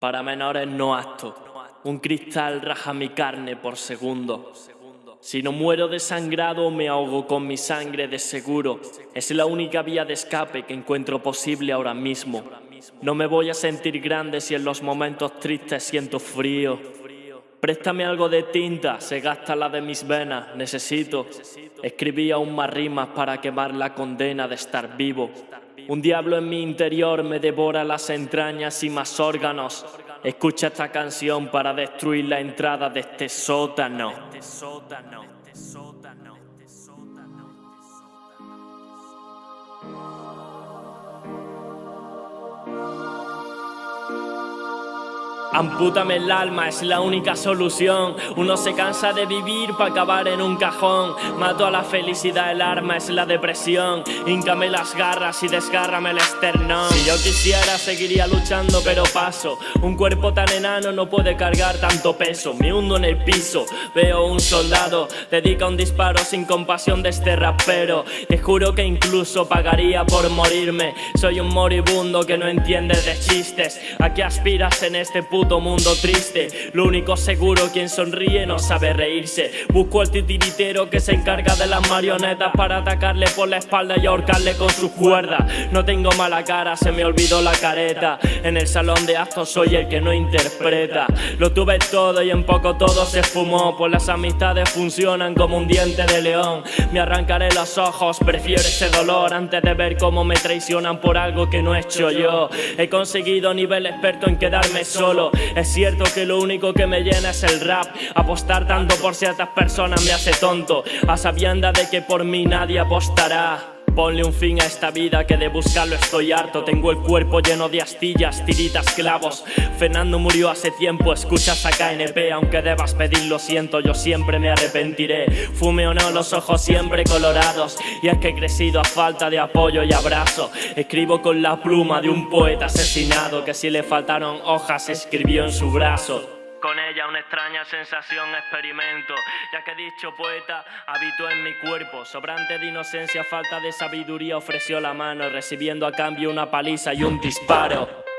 Para menores no acto. Un cristal raja mi carne por segundo. Si no muero desangrado me ahogo con mi sangre de seguro. Es la única vía de escape que encuentro posible ahora mismo. No me voy a sentir grande si en los momentos tristes siento frío. Préstame algo de tinta, se gasta la de mis venas, necesito. Escribí aún más rimas para quemar la condena de estar vivo. Un diablo en mi interior me devora las entrañas y más órganos. Escucha esta canción para destruir la entrada de este sótano. Ampútame el alma, es la única solución. Uno se cansa de vivir para acabar en un cajón. Mato a la felicidad, el arma es la depresión. Híncame las garras y desgárrame el esternón. Si yo quisiera, seguiría luchando, pero paso. Un cuerpo tan enano no puede cargar tanto peso. Me hundo en el piso, veo un soldado. Dedica un disparo sin compasión de este rapero. Te juro que incluso pagaría por morirme. Soy un moribundo que no entiende de chistes. ¿A qué aspiras en este punto? Mundo triste. Lo único seguro, quien sonríe no sabe reírse. Busco al titiritero que se encarga de las marionetas Para atacarle por la espalda y ahorcarle con sus cuerdas No tengo mala cara, se me olvidó la careta. En el salón de actos soy el que no interpreta. Lo tuve todo y en poco todo se esfumó. Pues las amistades funcionan como un diente de león. Me arrancaré los ojos, prefiero ese dolor Antes de ver cómo me traicionan por algo que no he hecho yo. He conseguido nivel experto en quedarme solo es cierto que lo único que me llena es el rap. Apostar tanto por ciertas personas me hace tonto. A sabienda de que por mí nadie apostará Ponle un fin a esta vida que de buscarlo estoy harto. Tengo el cuerpo lleno de astillas, tiritas, clavos. Fernando murió hace tiempo, escuchas a KNP Aunque debas pedir lo siento, yo siempre me arrepentiré. Fume o no, los ojos siempre colorados. Y es que he crecido a falta de apoyo y abrazo. Escribo con la pluma de un poeta asesinado Que si le faltaron hojas escribió en su brazo con ella una extraña sensación experimento, ya que dicho poeta habitó en mi cuerpo, sobrante de inocencia, falta de sabiduría, ofreció la mano, recibiendo a cambio una paliza y un disparo.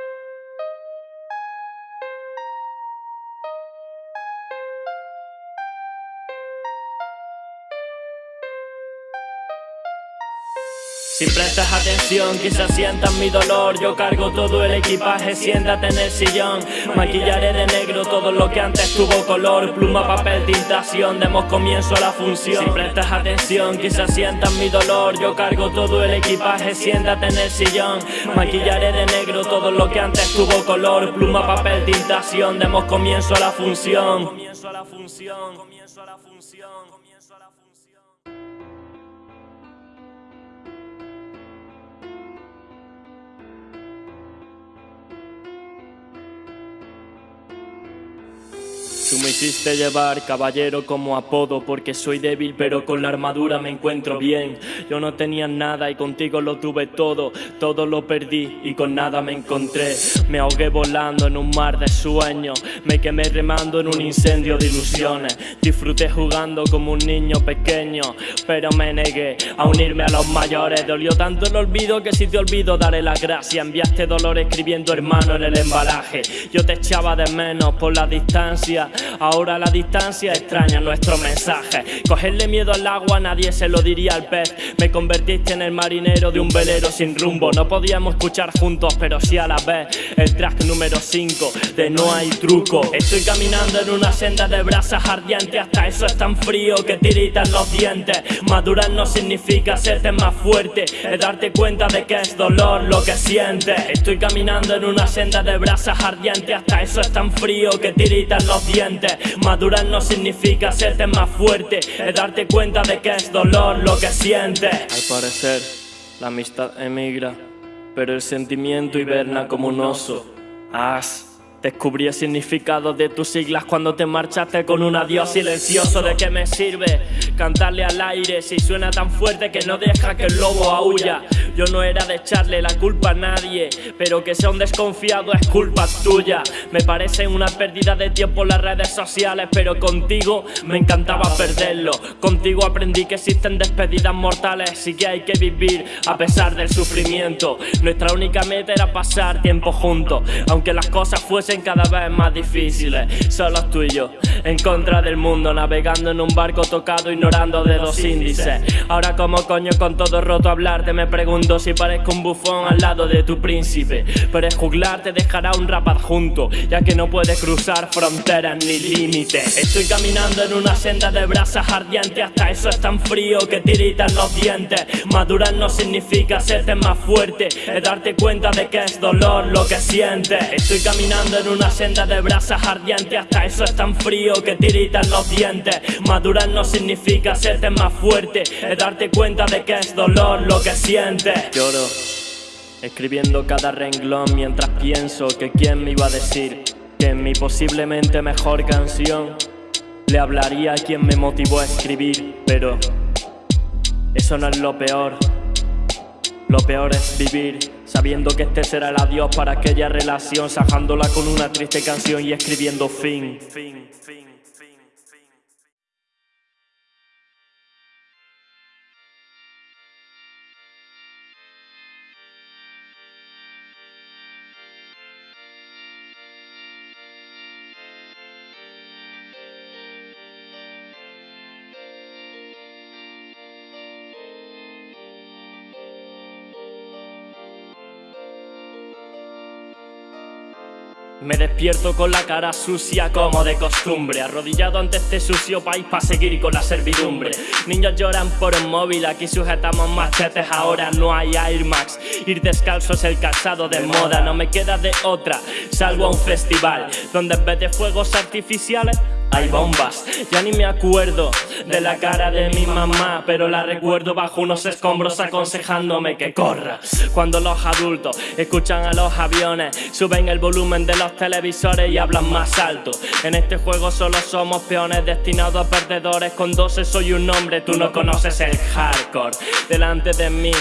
Si prestas atención, quizás sientas mi dolor. Yo cargo todo el equipaje, siéntate en el sillón. Maquillaré de negro todo lo que antes tuvo color. Pluma, papel, tintación, demos comienzo a la función. Si prestas atención, quizás sientas mi dolor. Yo cargo todo el equipaje, siéntate en el sillón. Maquillaré de negro todo lo que antes tuvo color. Pluma, papel, tintación, demos comienzo a la función. Comienzo a la función, comienzo a la función, Tú me hiciste llevar caballero como apodo porque soy débil pero con la armadura me encuentro bien. Yo no tenía nada y contigo lo tuve todo, todo lo perdí y con nada me encontré. Me ahogué volando en un mar de sueños, me quemé remando en un incendio de ilusiones. Disfruté jugando como un niño pequeño pero me negué a unirme a los mayores. Dolió tanto el olvido que si te olvido daré la gracia. Enviaste dolor escribiendo hermano en el embalaje. Yo te echaba de menos por la distancia Ahora la distancia extraña nuestro mensaje. Cogerle miedo al agua nadie se lo diría al pez. Me convertiste en el marinero de un velero sin rumbo. No podíamos escuchar juntos pero sí a la vez. El track número 5 de No hay truco. Estoy caminando en una senda de brasas ardientes. Hasta eso es tan frío que tiritan los dientes. Madurar no significa serte más fuerte Es darte cuenta de que es dolor lo que sientes. Estoy caminando en una senda de brasas ardientes. Hasta eso es tan frío que tiritan los dientes Madurar no significa serte más fuerte Es darte cuenta de que es dolor lo que sientes. Al parecer, la amistad emigra Pero el sentimiento hiberna como un oso. As Descubrí el significado de tus siglas cuando te marchaste con un adiós silencioso ¿De qué me sirve Cantarle al aire si suena tan fuerte que no deja que el lobo aúlla. Yo no era de echarle la culpa a nadie, pero que sea un desconfiado es culpa tuya. Me parece una pérdida de tiempo las redes sociales, pero contigo me encantaba perderlo. Contigo aprendí que existen despedidas mortales y que hay que vivir a pesar del sufrimiento. Nuestra única meta era pasar tiempo juntos, aunque las cosas fuesen cada vez más difíciles. Solo tú y yo, en contra del mundo, navegando en un barco tocado, ignorando dedos índices. Ahora, como coño, con todo roto hablarte, me pregunto si parezco un bufón al lado de tu príncipe. Pero es juglar te dejará un rap adjunto, ya que no puedes cruzar fronteras ni límites. Estoy caminando en una senda de brasas ardientes, hasta eso es tan frío que tiritan los dientes. Madurar no significa serte más fuerte, es darte cuenta de que es dolor lo que sientes. Estoy caminando en una senda de brasas ardientes, hasta eso es tan frío que tiritan los dientes. Madurar no significa serte más fuerte, es darte cuenta de que es dolor lo que sientes. Lloro. Escribiendo cada renglón mientras pienso que quién me iba a decir que en mi posiblemente mejor canción le hablaría a quien me motivó a escribir, pero eso no es lo peor. Lo peor es vivir sabiendo que este será el adiós para aquella relación, sajándola con una triste canción y escribiendo fin. Me despierto con la cara sucia como de costumbre. Arrodillado ante este sucio país para seguir con la servidumbre. Niños lloran por un móvil, aquí sujetamos machetes Ahora no hay Air Max. Ir descalzo es el calzado de moda No me queda de otra, salvo a un festival Donde en vez de fuegos artificiales hay bombas. Ya ni me acuerdo de la cara de mi mamá, pero la recuerdo bajo unos escombros aconsejándome que corra. Cuando los adultos escuchan a los aviones, suben el volumen de los televisores y hablan más alto. En este juego solo somos peones destinados a perdedores. Con 12 soy un hombre, tú no conoces el hardcore. Delante de mí,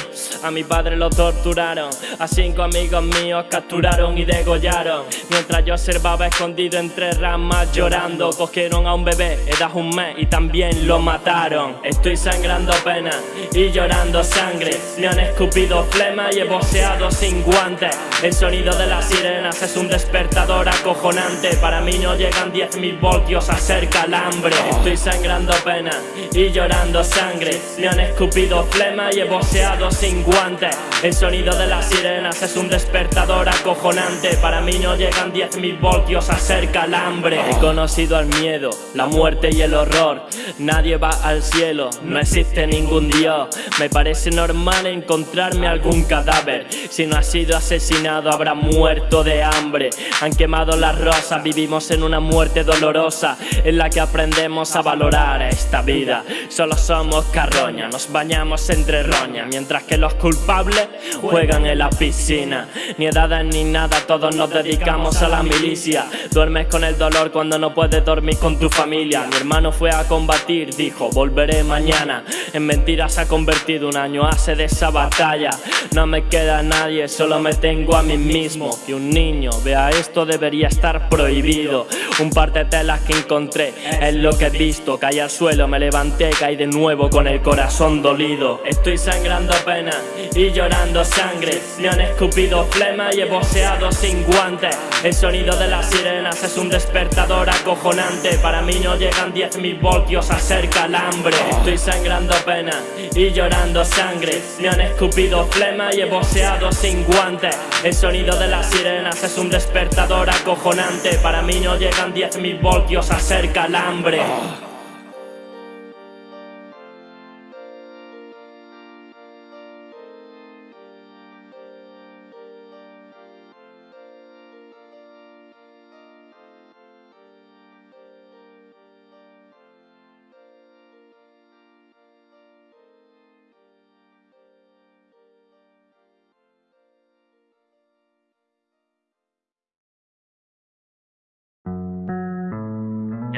a mi padre lo torturaron. A cinco amigos míos capturaron y degollaron. Mientras yo observaba escondido entre ramas llorando, a un bebé, edad un mes y también lo mataron. Estoy sangrando pena y llorando sangre. Me han escupido flema y he boceado sin guantes. El sonido de las sirenas es un despertador acojonante. Para mí no llegan 10.000 voltios a ser calambre Estoy sangrando pena y llorando sangre. Me han escupido flema y he boceado sin guantes. El sonido de las sirenas es un despertador acojonante. Para mí no llegan 10.000 voltios a ser calambre He conocido al miedo la muerte y el horror. Nadie va al cielo, no existe ningún dios. Me parece normal encontrarme algún cadáver. Si no ha sido asesinado habrá muerto de hambre. Han quemado las rosas, vivimos en una muerte dolorosa En la que aprendemos a valorar esta vida. Solo somos carroña, nos bañamos entre roña Mientras que los culpables juegan en la piscina. Ni edades ni nada, todos nos dedicamos a la milicia. Duermes con el dolor cuando no puedes dormir con tu familia. Mi hermano fue a combatir, dijo volveré mañana En mentiras ha convertido un año hace de esa batalla. No me queda nadie, solo me tengo a mí mismo. Que un niño vea esto debería estar prohibido. Un par de telas que encontré es lo que he visto. Caí al suelo, me levanté, caí de nuevo con el corazón dolido. Estoy sangrando pena y llorando sangre. Me han escupido flema y he boceado sin guantes. El sonido de las sirenas es un despertador acojonante para mí no llegan 10.000 voltios a ser calambre Estoy sangrando pena y llorando sangre. Me han escupido flema y he boceado sin guantes. El sonido de las sirenas es un despertador acojonante. Para mí no llegan 10.000 voltios a ser calambre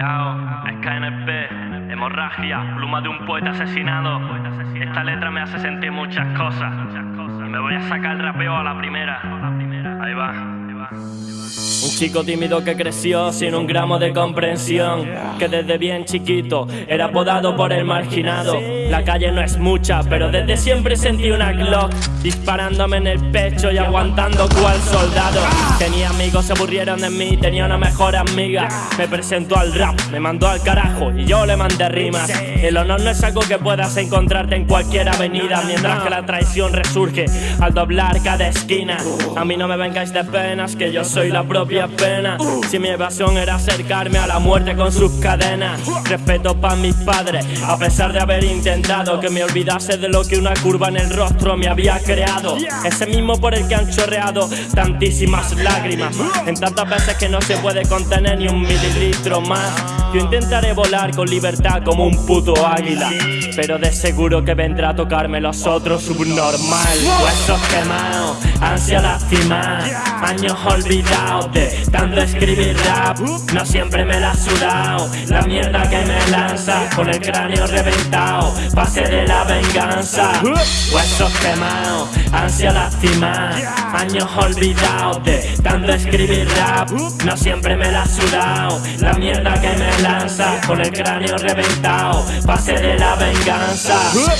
Chao. SKNP, hemorragia, pluma de un poeta asesinado. Esta letra me hace sentir muchas cosas. Me voy a sacar el rapeo a la primera. Ahí va. Un chico tímido que creció sin un gramo de comprensión, que desde bien chiquito era apodado por el marginado. La calle no es mucha, pero desde siempre sentí una Glock disparándome en el pecho y aguantando cual soldado. Tenía amigos, se aburrieron de mí, tenía una mejor amiga. Me presentó al rap, me mandó al carajo y yo le mandé rimas. El honor no es algo que puedas encontrarte en cualquier avenida, mientras que la traición resurge al doblar cada esquina. A mí no me vengáis de penas, que yo soy la propia pena. Si mi evasión era acercarme a la muerte con sus cadenas. Respeto para mis padres, a pesar de haber intentado que me olvidase de lo que una curva en el rostro me había creado. Ese mismo por el que han chorreado tantísimas lágrimas. En tantas veces que no se puede contener ni un mililitro más. Yo intentaré volar con libertad como un puto águila. Pero de seguro que vendrá a tocarme los otros subnormal. Huesos quemados, ansia lastimada, años olvidados de tanto escribir rap No siempre me la ha sudado La mierda que me lanza Con el cráneo reventado Pase de la venganza Huesos quemados Ansia lastimada Años olvidados de tanto escribir rap No siempre me la ha sudado La mierda que me lanza Con el cráneo reventado Pase de la venganza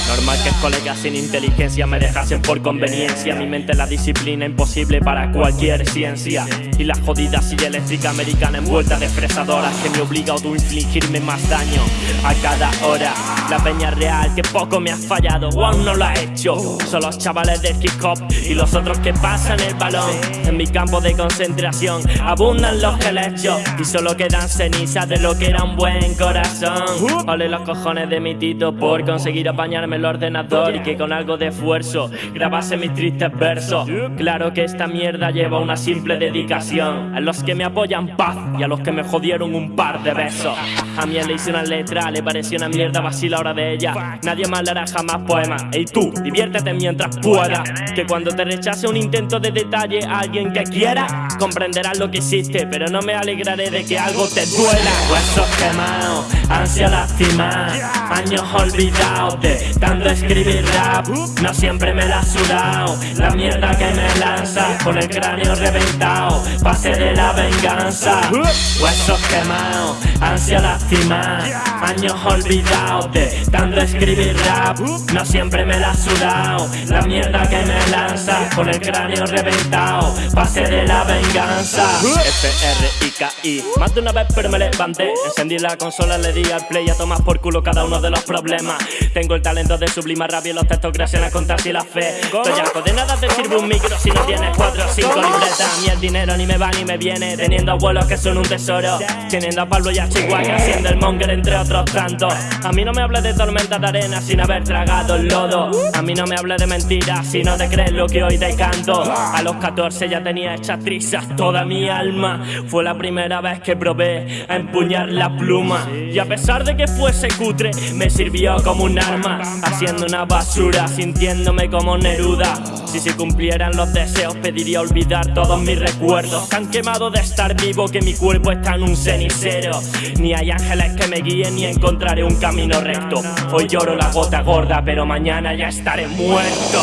Normal que colegas sin inteligencia me dejasen por conveniencia Mi mente la disciplina imposible para cualquier ciencia Y la jodida silla eléctrica americana envuelta de fresadoras que me obliga a autoinfligirme más daño a cada hora. La peña real que poco me ha fallado aún no lo ha hecho. Son los chavales del hip hop y los otros que pasan el balón. En mi campo de concentración abundan los helechos y solo quedan cenizas de lo que era un buen corazón. Ole los cojones de mi tito por conseguir apañarme el ordenador y que con algo de esfuerzo grabase mis tristes versos. Claro que esta mierda lleva una simple dedicación a los que me apoyan paz y a los que me jodieron un par de besos. A mí le hice una letra, le pareció una mierda vacila hora de ella. Nadie más le hará jamás poema. Ey tú, diviértete mientras pueda. Que cuando te rechace un intento de detalle a alguien que quiera, comprenderás lo que hiciste, pero no me alegraré de que algo te duela. Huesos quemados, ansia lastimada, años olvidados de tanto escribir rap. No siempre me la sudado, la mierda que me lanza con el cráneo reventado. Pase de la venganza Huesos quemados, ansia lastimada Años olvidados de tanto escribir rap No siempre me la sudado La mierda que me lanza con el cráneo reventado Pase de la venganza F-R-I-K-I Más de una vez pero me levanté Encendí la consola, le di al play a tomar por culo cada uno de los problemas. Tengo el talento de sublimar rabia y los textos gracias a contar si la fe. Estoy de nada te sirve un micro si no tienes cuatro o cinco libretas. Ni el dinero ni me va ni me viene Teniendo abuelos que son un tesoro. Teniendo a Pablo y a Chihuahua Haciendo el monger entre otros tantos. A mí no me hables de tormenta de arena Sin haber tragado el lodo. A mí no me hables de mentiras Si no te crees lo que hoy te canto. A los 14 ya tenía hechas trizas toda mi alma. Fue la primera vez que probé a empuñar la pluma. Y a pesar de que fuese cutre Me sirvió como un arma Haciendo una basura Sintiéndome como Neruda. Si se cumplieran los deseos Pediría olvidar todos mis recuerdos. Tan quemado de estar vivo que mi cuerpo está en un cenicero. Ni hay ángeles que me guíen ni encontraré un camino recto. Hoy lloro la gota gorda pero mañana ya estaré muerto.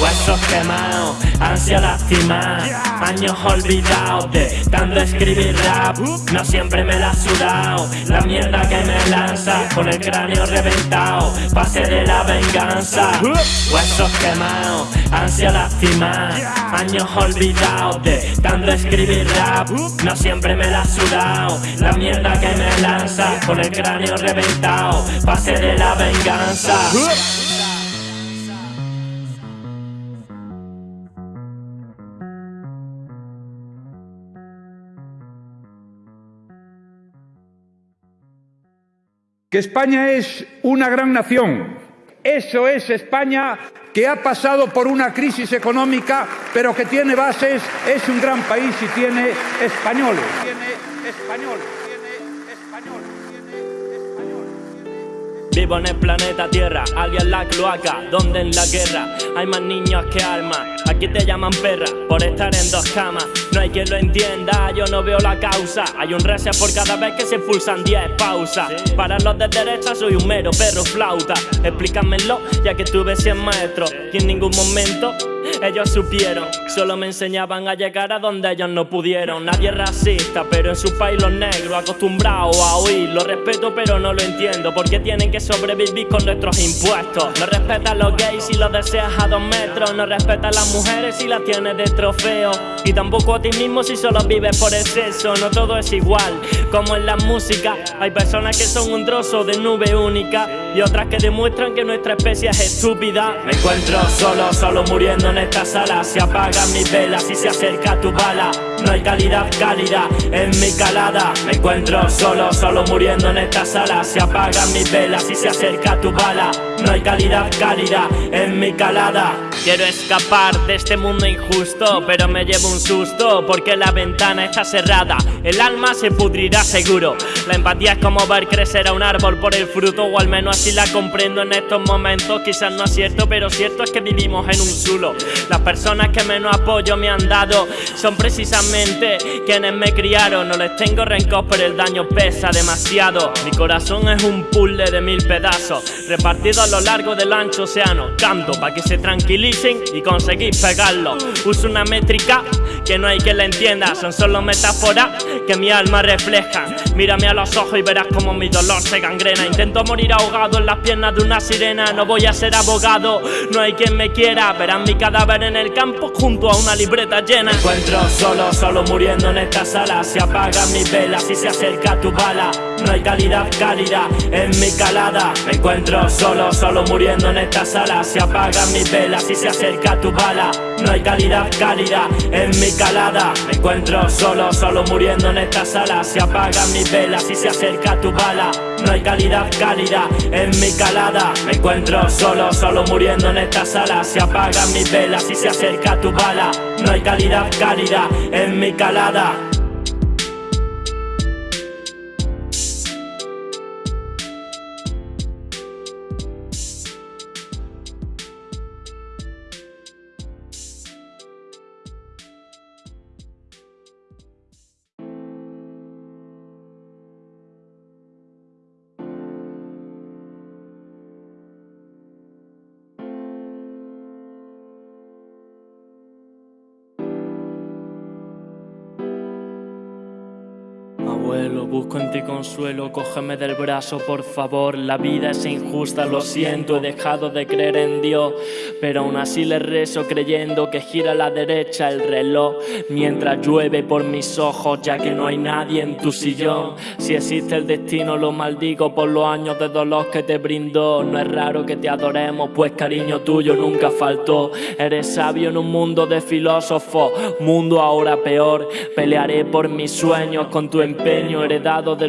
Huesos quemados, ansia lastimada Años olvidados de tanto escribir rap. No siempre me la ha La mierda que me lanza con el cráneo reventado. Pase de la venganza. Huesos quemados, ansia lastimada. Años olvidados de tanto escribir rap. No siempre me la sudado. La mierda que me lanza Con el cráneo reventado. Pase de la venganza Que España es una gran nación. Eso es España que ha pasado por una crisis económica, pero que tiene bases, es un gran país y tiene españoles. Tiene españoles. Vivo en el planeta Tierra, alguien la cloaca, donde en la guerra hay más niños que armas. Aquí te llaman perra por estar en dos camas. No hay quien lo entienda, yo no veo la causa. Hay un reset por cada vez que se pulsan 10 pausas. Para los de derecha soy un mero perro flauta. Explícamelo, ya que tuve 100 maestros y en ningún momento ellos supieron, solo me enseñaban a llegar a donde ellos no pudieron. Nadie es racista, pero en su país los negros acostumbrados a oír. Lo respeto, pero no lo entiendo. Porque tienen que sobrevivir con nuestros impuestos. No respeta a los gays si los deseas a dos metros. No respeta a las mujeres si las tienes de trofeo. Y tampoco a ti mismo si solo vives por el sexo. No todo es igual, como en la música. Hay personas que son un trozo de nube única. Y otras que demuestran que nuestra especie es estúpida. Me encuentro solo, solo muriendo en esta sala Se apagan mis velas y se acerca tu bala No hay calidad cálida en mi calada. Me encuentro solo, solo muriendo en esta sala. Se apagan mis velas y se acerca tu bala. No hay calidad cálida en mi calada. Quiero escapar de este mundo injusto Pero me llevo un susto porque la ventana está cerrada. El alma se pudrirá seguro. La empatía es como ver crecer a un árbol por el fruto O al menos así la comprendo en estos momentos. Quizás no es cierto pero cierto es que vivimos en un zulo. Las personas que menos apoyo me han dado son precisamente quienes me criaron. No les tengo rencor, pero el daño pesa demasiado. Mi corazón es un puzzle de mil pedazos, repartido a lo largo del ancho océano. Canto para que se tranquilicen y conseguir pegarlo. Uso una métrica que no hay que la entienda, son solo metáforas que mi alma refleja. Mírame a los ojos y verás como mi dolor se gangrena. Intento morir ahogado en las piernas de una sirena. No voy a ser abogado, no hay quien me quiera. Verán mi cadáver en el campo junto a una libreta llena. Me encuentro solo, solo muriendo en esta sala. Se apagan mis velas y se acerca tu bala. No hay calidad cálida en mi calada. Me encuentro solo, solo muriendo en esta sala. Se apagan mis velas y se acerca tu bala. No hay calidad cálida en mi calada. Me encuentro solo, solo muriendo en esta sala. Se apagan mis velas y se acerca tu bala. No hay calidad cálida en mi calada. Me encuentro solo, solo muriendo en esta sala. Se apagan mis velas y se acerca tu bala. No hay calidad cálida en mi calada. Consuelo, cógeme del brazo, por favor. La vida es injusta, lo siento, he dejado de creer en Dios, pero aún así le rezo creyendo que gira a la derecha el reloj mientras llueve por mis ojos, ya que no hay nadie en tu sillón. Si existe el destino, lo maldigo por los años de dolor que te brindó. No es raro que te adoremos, pues cariño tuyo nunca faltó. Eres sabio en un mundo de filósofos, mundo ahora peor. Pelearé por mis sueños con tu empeño heredado de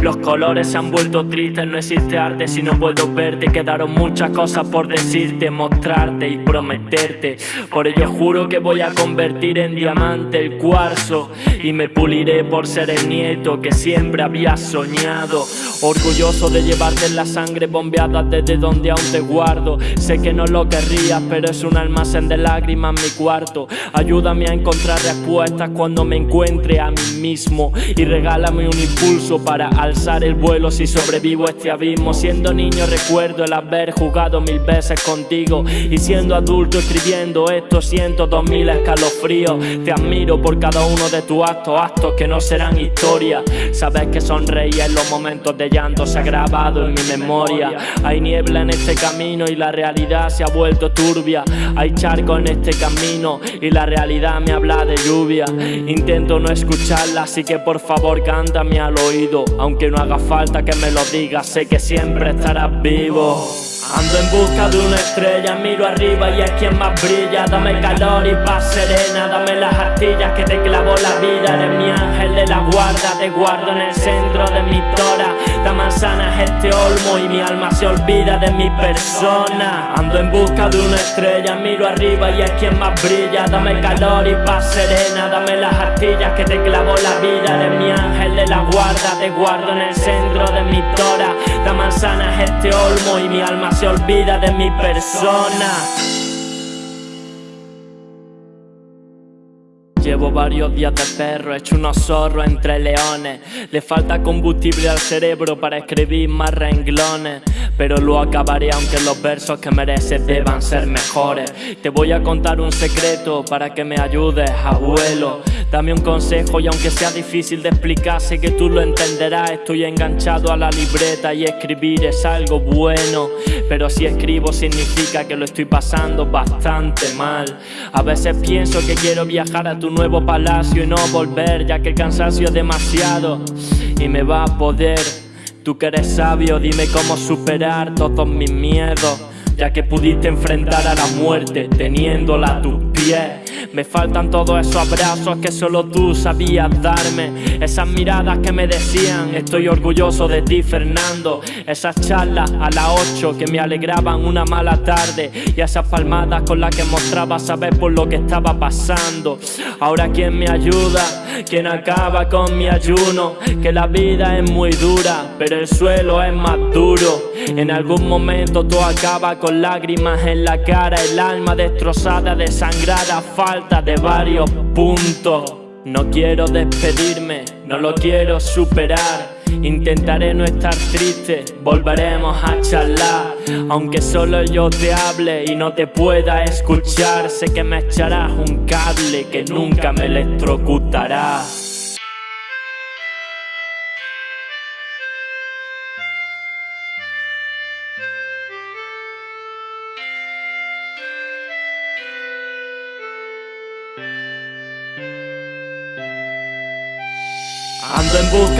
Los colores se han vuelto tristes, no existe arte si no puedo verte. Quedaron muchas cosas por decirte, mostrarte y prometerte. Por ello juro que voy a convertir en diamante el cuarzo y me puliré por ser el nieto que siempre había soñado. Orgulloso de llevarte la sangre bombeada desde donde aún te guardo. Sé que no lo querrías, pero es un almacén de lágrimas mi cuarto. Ayúdame a encontrar respuestas cuando me encuentre a mí mismo y regálame un impulso para alzar el vuelo si sobrevivo a este abismo. Siendo niño recuerdo el haber jugado mil veces contigo y siendo adulto escribiendo esto siento dos mil escalofríos. Te admiro por cada uno de tus actos, actos que no serán historia. Sabes que sonreí en los momentos de llanto se ha grabado en mi memoria. Hay niebla en este camino y la realidad se ha vuelto turbia. Hay charco en este camino y la realidad me habla de lluvia. Intento no escucharla, así que por favor cántame al oído. Aunque no haga falta que me lo digas, sé que siempre estarás vivo. Ando en busca de una estrella, miro arriba y es quien más brilla. Dame calor y paz serena, dame las astillas que te clavo la vida. Eres mi ángel de la guarda, te guardo en el centro de mi tora. La manzana es este olmo y mi alma se olvida de mi persona. Ando en busca de una estrella, miro arriba y es quien más brilla. Dame calor y paz serena, dame las astillas que te clavo la vida. Eres mi ángel de la guarda, te guardo en el centro de mi tora. La manzana es este olmo y mi alma se olvida de mi persona Llevo varios días de perro, hecho unos zorros entre leones. Le falta combustible al cerebro para escribir más renglones. Pero lo acabaré aunque los versos que mereces deban ser mejores. Te voy a contar un secreto para que me ayudes, abuelo. Dame un consejo y aunque sea difícil de explicar Sé que tú lo entenderás. Estoy enganchado a la libreta y escribir es algo bueno. Pero si escribo significa que lo estoy pasando bastante mal. A veces pienso que quiero viajar a tu nuevo palacio y no volver ya que el cansancio es demasiado y me va a poder. Tú que eres sabio, dime cómo superar todos mis miedos, ya que pudiste enfrentar a la muerte teniéndola a tus pies. Me faltan todos esos abrazos que solo tú sabías darme. Esas miradas que me decían Estoy orgulloso de ti Fernando Esas charlas a las 8 que me alegraban una mala tarde. Y esas palmadas con las que mostraba saber por lo que estaba pasando. Ahora quién me ayuda, quién acaba con mi ayuno Que la vida es muy dura, pero el suelo es más duro. En algún momento todo acaba con lágrimas en la cara. El alma destrozada, desangrada, falta de varios puntos. No quiero despedirme, no lo quiero superar. Intentaré no estar triste, volveremos a charlar. Aunque solo yo te hable y no te pueda escuchar Sé que me echarás un cable que nunca me electrocutará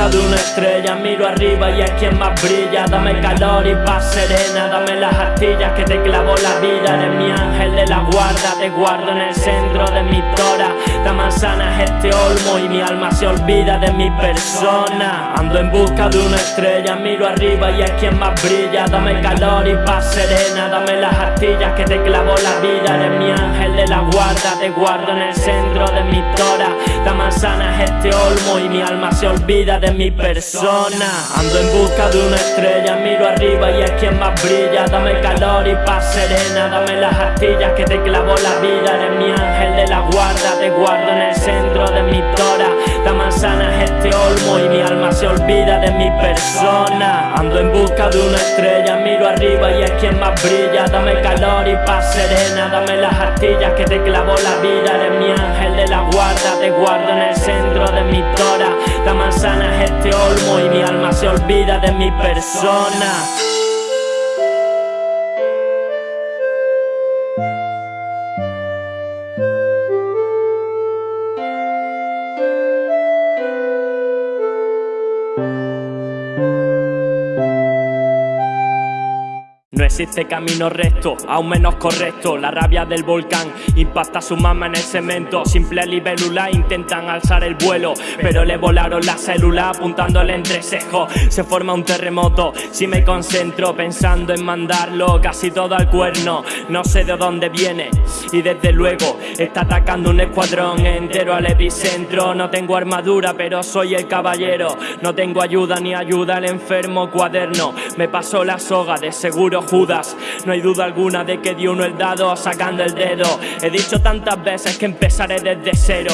Busca de una estrella, miro arriba y es quien más brilla. Dame calor y paz serena, dame las astillas que te clavo la vida. Eres mi ángel de la guarda, te guardo en el centro de mi tora. La manzana es este olmo y mi alma se olvida de mi persona. Ando en busca de una estrella, miro arriba y es quien más brilla. Dame calor y paz serena, dame las astillas que te clavo la vida. Eres mi ángel de la guarda, te guardo en el centro de mi tora. La manzana es este olmo y mi alma se olvida de mi persona. Ando en busca de una estrella, miro arriba y es quien más brilla. Dame calor y paz serena, dame las astillas que te clavo la vida. Eres mi ángel de la guarda, te guardo en el centro de mi tora. La manzana es este olmo y mi alma se olvida de mi persona. Ando en busca de una estrella, miro arriba y es quien más brilla. Dame calor y paz serena, dame las astillas que te clavo la vida. Eres mi ángel de la guarda, te guardo en el centro de mi tora este olmo y mi alma se olvida de mi persona existe camino recto, aún menos correcto. La rabia del volcán impacta su mama en el cemento. Simple libélula intentan alzar el vuelo Pero le volaron la célula apuntando el entrecejo. Se forma un terremoto si me concentro Pensando en mandarlo casi todo al cuerno. No sé de dónde viene y desde luego Está atacando un escuadrón entero al epicentro. No tengo armadura pero soy el caballero. No tengo ayuda ni ayuda al enfermo cuaderno. Me pasó la soga de seguro Judas No hay duda alguna de que dio uno el dado sacando el dedo. He dicho tantas veces que empezaré desde cero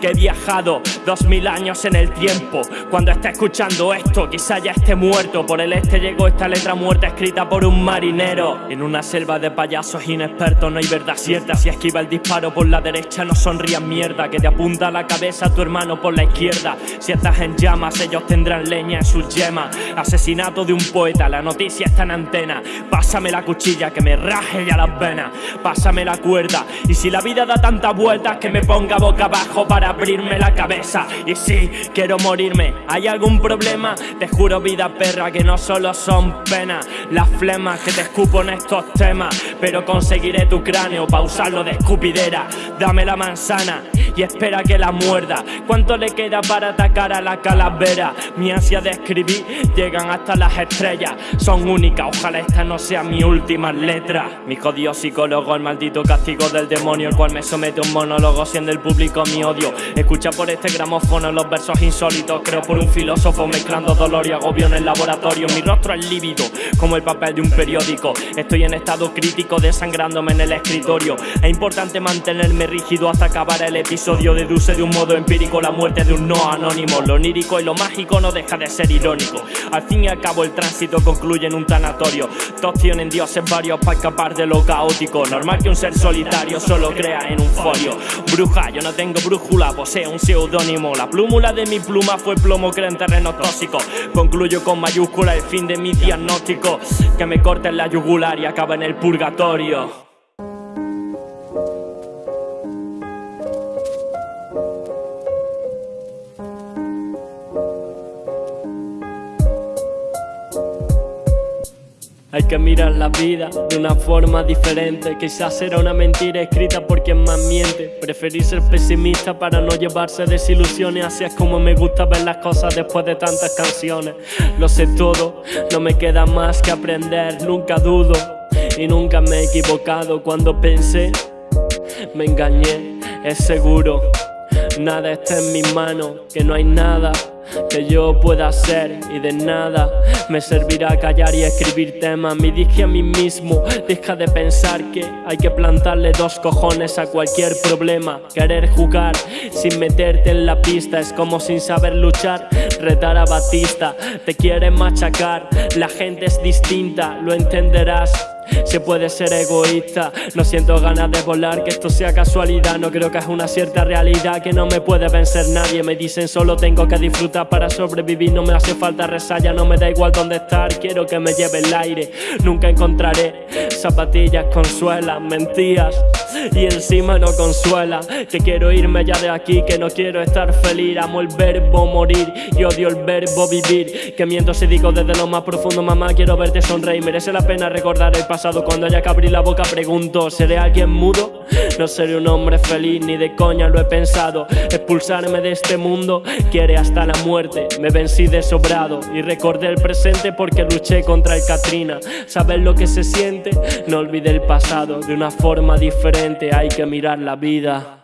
Que he viajado dos mil años en el tiempo. Cuando esté escuchando esto quizá ya esté muerto. Por el este llegó esta letra muerta escrita por un marinero. En una selva de payasos inexpertos no hay verdad cierta. Si esquiva el disparo por la derecha no sonrías mierda. Que te apunta la cabeza a tu hermano por la izquierda. Si estás en llamas ellos tendrán leña en sus yemas. Asesinato de un poeta, la noticia está en antena Pásame la cuchilla que me raje ya las venas Pásame la cuerda Y si la vida da tantas vueltas que me ponga boca abajo para abrirme la cabeza Y si quiero morirme, ¿hay algún problema? Te juro vida perra que no solo son penas Las flemas que te escupo en estos temas Pero conseguiré tu cráneo pa' usarlo de escupidera Dame la manzana y espera que la muerda. ¿Cuánto le queda para atacar a la calavera? Mi ansia de escribir llegan hasta las estrellas. Son únicas, ojalá esta no sea mi última letra. Mi jodido psicólogo, el maldito castigo del demonio, el cual me somete a un monólogo, siendo el público mi odio. Escucha por este gramófono los versos insólitos. Creo por un filósofo mezclando dolor y agobio en el laboratorio. Mi rostro es lívido, como el papel de un periódico. Estoy en estado crítico, desangrándome en el escritorio. Es importante mantenerme rígido hasta acabar el episodio. Deduce de un modo empírico la muerte de un no anónimo. Lo onírico y lo mágico no deja de ser irónico. Al fin y al cabo, el tránsito concluye en un tanatorio. Tienen dioses varios para escapar de lo caótico. Normal que un ser solitario solo crea en un folio. Bruja, yo no tengo brújula, posee un seudónimo. La plúmula de mi pluma fue plomo que en terrenos tóxicos. Concluyo con mayúscula el fin de mi diagnóstico. Que me corten la yugular y acaba en el purgatorio. Hay que mirar la vida de una forma diferente. Quizás será una mentira escrita por quien más miente. Preferí ser pesimista para no llevarse desilusiones. Así es como me gusta ver las cosas después de tantas canciones. Lo sé todo, no me queda más que aprender. Nunca dudo y nunca me he equivocado cuando pensé. Me engañé, es seguro. Nada está en mis manos, que no hay nada que yo pueda hacer y de nada me servirá callar y escribir temas. Me dije a mí mismo, deja de pensar que hay que plantarle dos cojones a cualquier problema. Querer jugar sin meterte en la pista es como sin saber luchar, retar a Batista. Te quieren machacar, la gente es distinta, lo entenderás. Se puede ser egoísta, no siento ganas de volar, que esto sea casualidad, no creo que es una cierta realidad, que no me puede vencer nadie, me dicen solo tengo que disfrutar para sobrevivir, no me hace falta resalla, no me da igual dónde estar, quiero que me lleve el aire, nunca encontraré zapatillas con suelas, mentiras y encima no consuela, que quiero irme ya de aquí, que no quiero estar feliz, amo el verbo morir y odio el verbo vivir, que miento si digo desde lo más profundo, mamá quiero verte sonreír, merece la pena recordar el pasado cuando haya que abrir la boca pregunto ¿Seré alguien mudo? No seré un hombre feliz ni de coña lo he pensado. Expulsarme de este mundo quiere hasta la muerte. Me vencí de sobrado y recordé el presente porque luché contra el Katrina. Saber lo que se siente? No olvide el pasado De una forma diferente. Hay que mirar la vida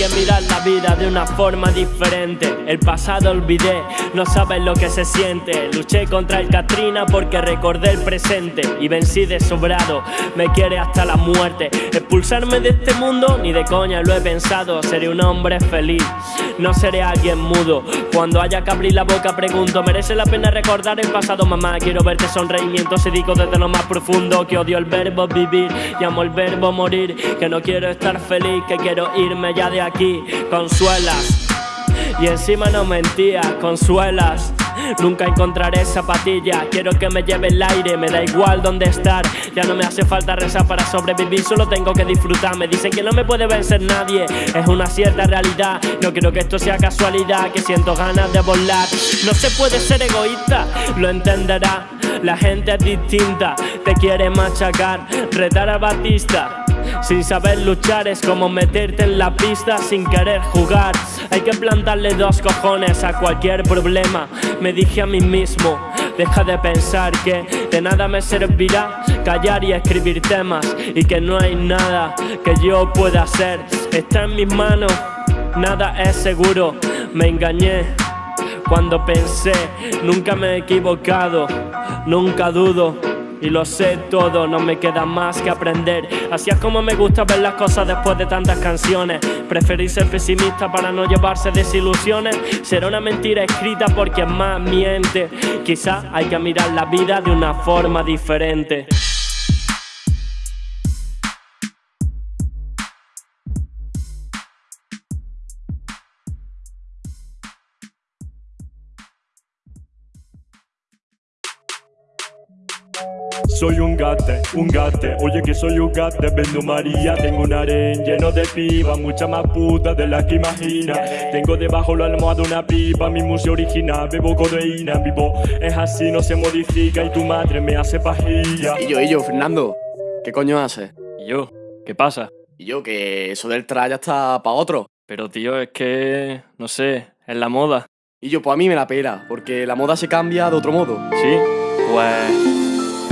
que mirar la vida de una forma diferente. El pasado olvidé, no sabes lo que se siente. Luché contra el Katrina porque recordé el presente y vencí de sobrado. Me quiere hasta la muerte. Expulsarme de este mundo, ni de coña lo he pensado. Seré un hombre feliz, no seré alguien mudo. Cuando haya que abrir la boca, pregunto: ¿merece la pena recordar el pasado, mamá? Quiero verte sonreimiento, se digo desde lo más profundo. Que odio el verbo vivir y amo el verbo morir. Que no quiero estar feliz, que quiero irme ya de aquí, consuelas. Y encima no mentía, consuelas. Nunca encontraré zapatilla, quiero que me lleve el aire, me da igual dónde estar. Ya no me hace falta rezar para sobrevivir, solo tengo que disfrutar. Me dicen que no me puede vencer nadie, es una cierta realidad. No quiero que esto sea casualidad, que siento ganas de volar. No se puede ser egoísta, lo entenderá. La gente es distinta, te quiere machacar, retar a Batista. Sin saber luchar es como meterte en la pista sin querer jugar. Hay que plantarle dos cojones a cualquier problema. Me dije a mí mismo, deja de pensar que de nada me servirá callar y escribir temas y que no hay nada que yo pueda hacer. Está en mis manos, nada es seguro. Me engañé cuando pensé, nunca me he equivocado, nunca dudo y lo sé todo, no me queda más que aprender. Así es como me gusta ver las cosas después de tantas canciones. Preferí ser pesimista para no llevarse desilusiones. Será una mentira escrita porque más miente. Quizá hay que mirar la vida de una forma diferente. Soy un gate, un gate, oye que soy un gate Vendo María, tengo un harén lleno de piba Mucha más puta de las que imagina Tengo debajo la almohada una pipa Mi museo original, bebo codeína Vivo es así, no se modifica Y tu madre me hace pajilla Y yo, y yo, Fernando, ¿qué coño haces? ¿Y yo? ¿Qué pasa? Y yo, que eso del traya está pa' otro Pero tío, es que... no sé, es la moda Y yo, pues a mí me la pela, porque la moda se cambia de otro modo ¿Sí? Pues...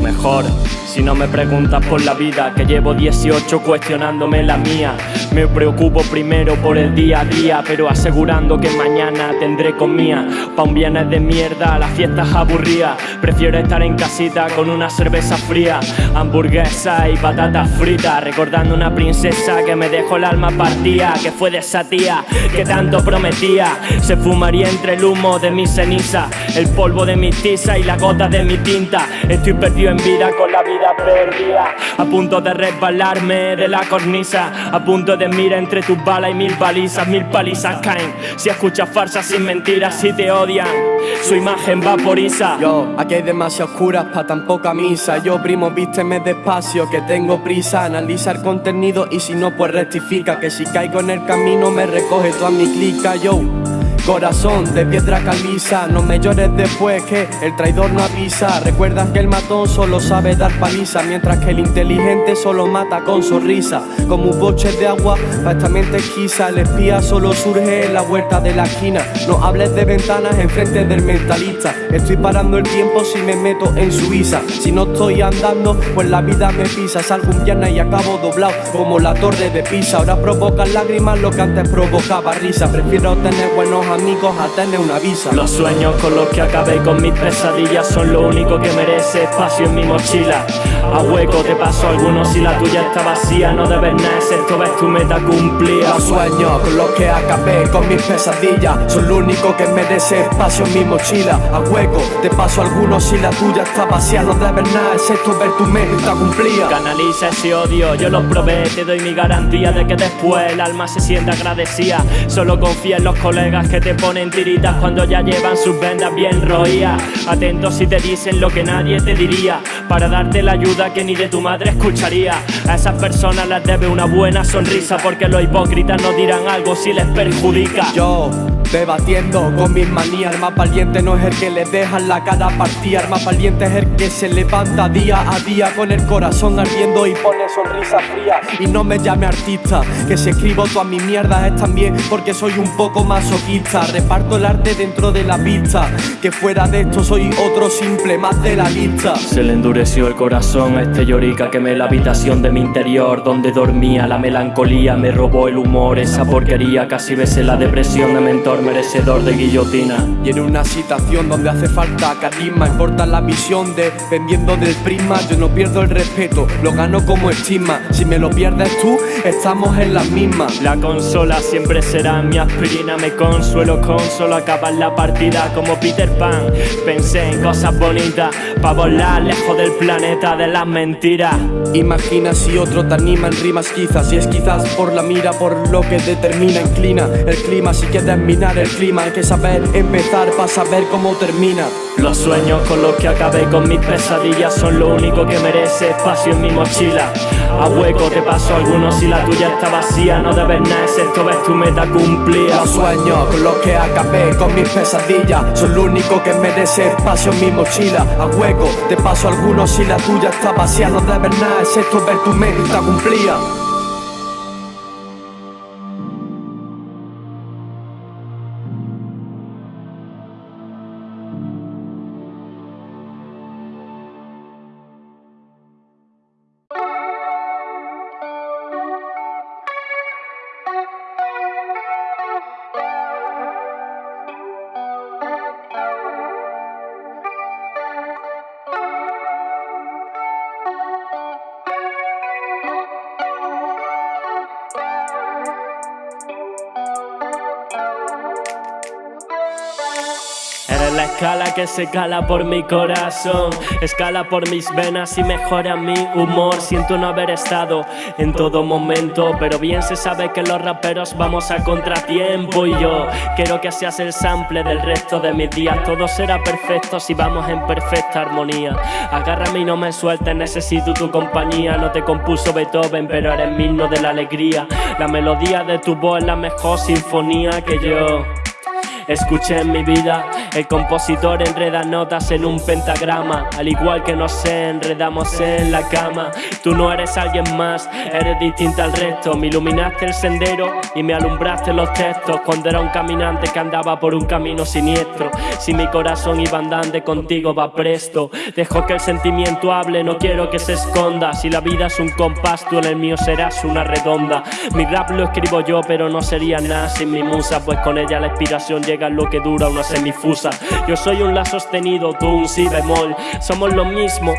mejor si no me preguntas por la vida, que llevo 18 cuestionándome la mía. Me preocupo primero por el día a día, pero asegurando que mañana tendré comida. Pa' un viernes de mierda, las fiestas aburridas. Prefiero estar en casita con una cerveza fría, hamburguesa y patatas fritas. Recordando una princesa que me dejó el alma partida, que fue de esa tía que tanto prometía. Se fumaría entre el humo de mi ceniza, el polvo de mi tiza y la gota de mi tinta. Estoy perdido en vida con la vida perdida A punto de resbalarme de la cornisa. A punto de mirar entre tus balas y mil balizas Mil palizas caen. Si escuchas farsas sin mentiras Si te odian Su imagen vaporiza Yo, aquí hay demasiadas curas pa' tan poca misa. Yo primo vísteme despacio que tengo prisa. Analiza el contenido y si no pues rectifica Que si caigo en el camino me recoge toda mi clica. Yo Corazón de piedra caliza, no me llores después que el traidor no avisa. Recuerda que el matón solo sabe dar paliza, mientras que el inteligente solo mata con sonrisa. Como un boche de agua, para esta esquiza, el espía solo surge en la vuelta de la esquina. No hables de ventanas enfrente del mentalista. Estoy parando el tiempo si me meto en Suiza. Si no estoy andando, pues la vida me pisa. Salgo un viernes y acabo doblado como la torre de Pisa. Ahora provoca lágrimas lo que antes provocaba risa. Prefiero tener buenos amigos amigos a tener una visa. Los sueños con los que acabé con mis pesadillas son lo único que merece espacio en mi mochila. A hueco te paso algunos si la tuya está vacía. No debes nada excepto ves tu meta cumplida. Los sueños con los que acabé con mis pesadillas son lo único que merece espacio en mi mochila. A hueco te paso algunos si la tuya está vacía. No debes nada excepto ver tu meta cumplida. Canaliza ese odio, yo lo probé. Te doy mi garantía de que después el alma se sienta agradecida. Solo confía en los colegas que te ponen tiritas cuando ya llevan sus vendas bien roídas. Atentos si te dicen lo que nadie te diría, para darte la ayuda que ni de tu madre escucharía. A esas personas les debe una buena sonrisa, porque los hipócritas no dirán algo si les perjudica. Yo Debatiendo con mis manías, el más valiente no es el que le deja la cara partida, el más valiente es el que se levanta día a día con el corazón ardiendo y pone sonrisa fría. Y no me llame artista, que si escribo todas mis mierdas es también porque soy un poco masoquista. Reparto el arte dentro de la pista, que fuera de esto soy otro simple más de la lista. Se le endureció el corazón a este llorica quemé la habitación de mi interior donde dormía la melancolía, me robó el humor, esa porquería casi besé la depresión de mentor merecedor de guillotina. Y en una situación donde hace falta carisma, importa la visión dependiendo del prisma. Yo no pierdo el respeto, lo gano como estima. Si me lo pierdes tú, estamos en las mismas. La consola siempre será mi aspirina, me consuelo con solo acabar la partida como Peter Pan. Pensé en cosas bonitas, para volar lejos del planeta de las mentiras. Imagina si otro te anima en rimas quizás, si es quizás por la mira, por lo que determina, inclina el clima si quieres el clima, hay que saber empezar para saber cómo termina. Los sueños con los que acabé con mis pesadillas son lo único que merece espacio en mi mochila. A hueco te paso algunos si la tuya está vacía, no debes nada excepto ves tu meta cumplida. Los sueños con los que acabé con mis pesadillas son lo único que merece espacio en mi mochila. A hueco te paso algunos si la tuya está vacía, no debes nada excepto ver tu meta cumplida. La escala que se cala por mi corazón, escala por mis venas y mejora mi humor. Siento no haber estado en todo momento, pero bien se sabe que los raperos vamos a contratiempo. Y yo quiero que seas el sample del resto de mis días. Todo será perfecto si vamos en perfecta armonía. Agárrame y no me sueltes, necesito tu compañía. No te compuso Beethoven, pero eres mi himno de la alegría. La melodía de tu voz es la mejor sinfonía que yo. Escuché en mi vida, el compositor enreda notas en un pentagrama, al igual que nos enredamos en la cama. Tú no eres alguien más, eres distinta al resto. Me iluminaste el sendero y me alumbraste los textos cuando era un caminante que andaba por un camino siniestro. Si mi corazón iba andando contigo va presto. Dejo que el sentimiento hable, no quiero que se esconda. Si la vida es un compás, tú en el mío serás una redonda. Mi rap lo escribo yo, pero no sería nada sin mi musa, pues con ella la inspiración llega lo que dura una semifusa. Yo soy un la sostenido, tú un si bemol. Somos lo mismo,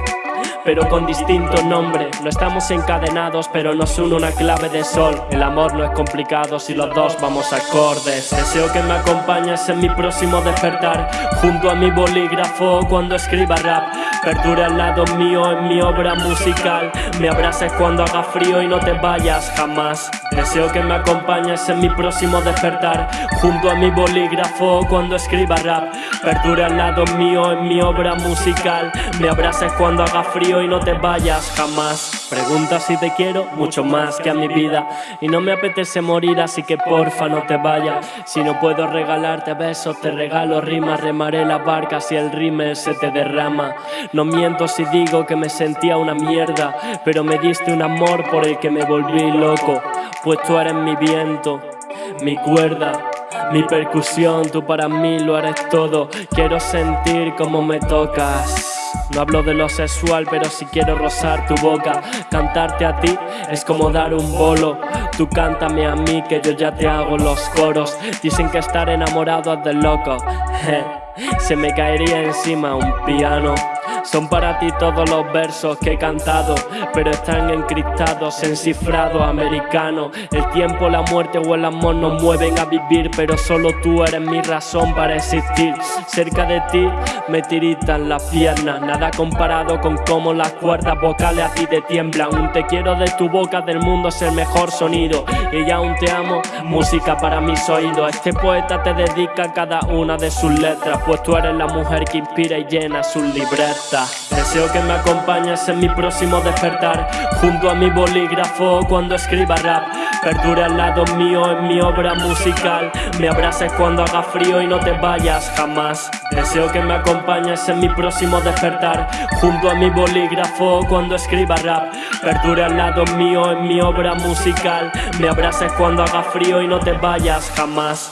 pero con distinto nombre. No estamos encadenados, pero nos une una clave de sol. El amor no es complicado si los dos vamos acordes. Deseo que me acompañes en mi próximo despertar, junto a mi bolígrafo cuando escriba rap. Perdure al lado mío en mi obra musical. Me abraces cuando haga frío y no te vayas jamás. Deseo que me acompañes en mi próximo despertar, junto a mi bolígrafo cuando escriba rap. Perdure al lado mío en mi obra musical. Me abraces cuando haga frío y no te vayas jamás. Pregunta si te quiero mucho más que a mi vida. Y no me apetece morir, así que porfa no te vayas. Si no puedo regalarte besos, te regalo rimas. Remaré la barca si el rímel se te derrama. No miento si digo que me sentía una mierda, pero me diste un amor por el que me volví loco. Pues tú eres mi viento, mi cuerda. Mi percusión, tú para mí lo eres todo. Quiero sentir como me tocas. No hablo de lo sexual, pero si quiero rozar tu boca, cantarte a ti es como dar un bolo. Tú cántame a mí, que yo ya te hago los coros. Dicen que estar enamorado es de loco. Se me caería encima un piano. Son para ti todos los versos que he cantado, pero están encriptados en cifrado americano. El tiempo, la muerte o el amor nos mueven a vivir, pero solo tú eres mi razón para existir. Cerca de ti me tiritan las piernas, nada comparado con cómo las cuerdas vocales a ti te tiemblan. Un te quiero de tu boca del mundo es el mejor sonido, y ya aún te amo, música para mis oídos. Este poeta te dedica cada una de sus letras, pues tú eres la mujer que inspira y llena sus libretas. Deseo que me acompañes en mi próximo despertar, junto a mi bolígrafo cuando escriba rap. Perdure al lado mío en mi obra musical. Me abraces cuando haga frío y no te vayas jamás. Deseo que me acompañes en mi próximo despertar, junto a mi bolígrafo cuando escriba rap. Perdure al lado mío en mi obra musical. Me abraces cuando haga frío y no te vayas jamás.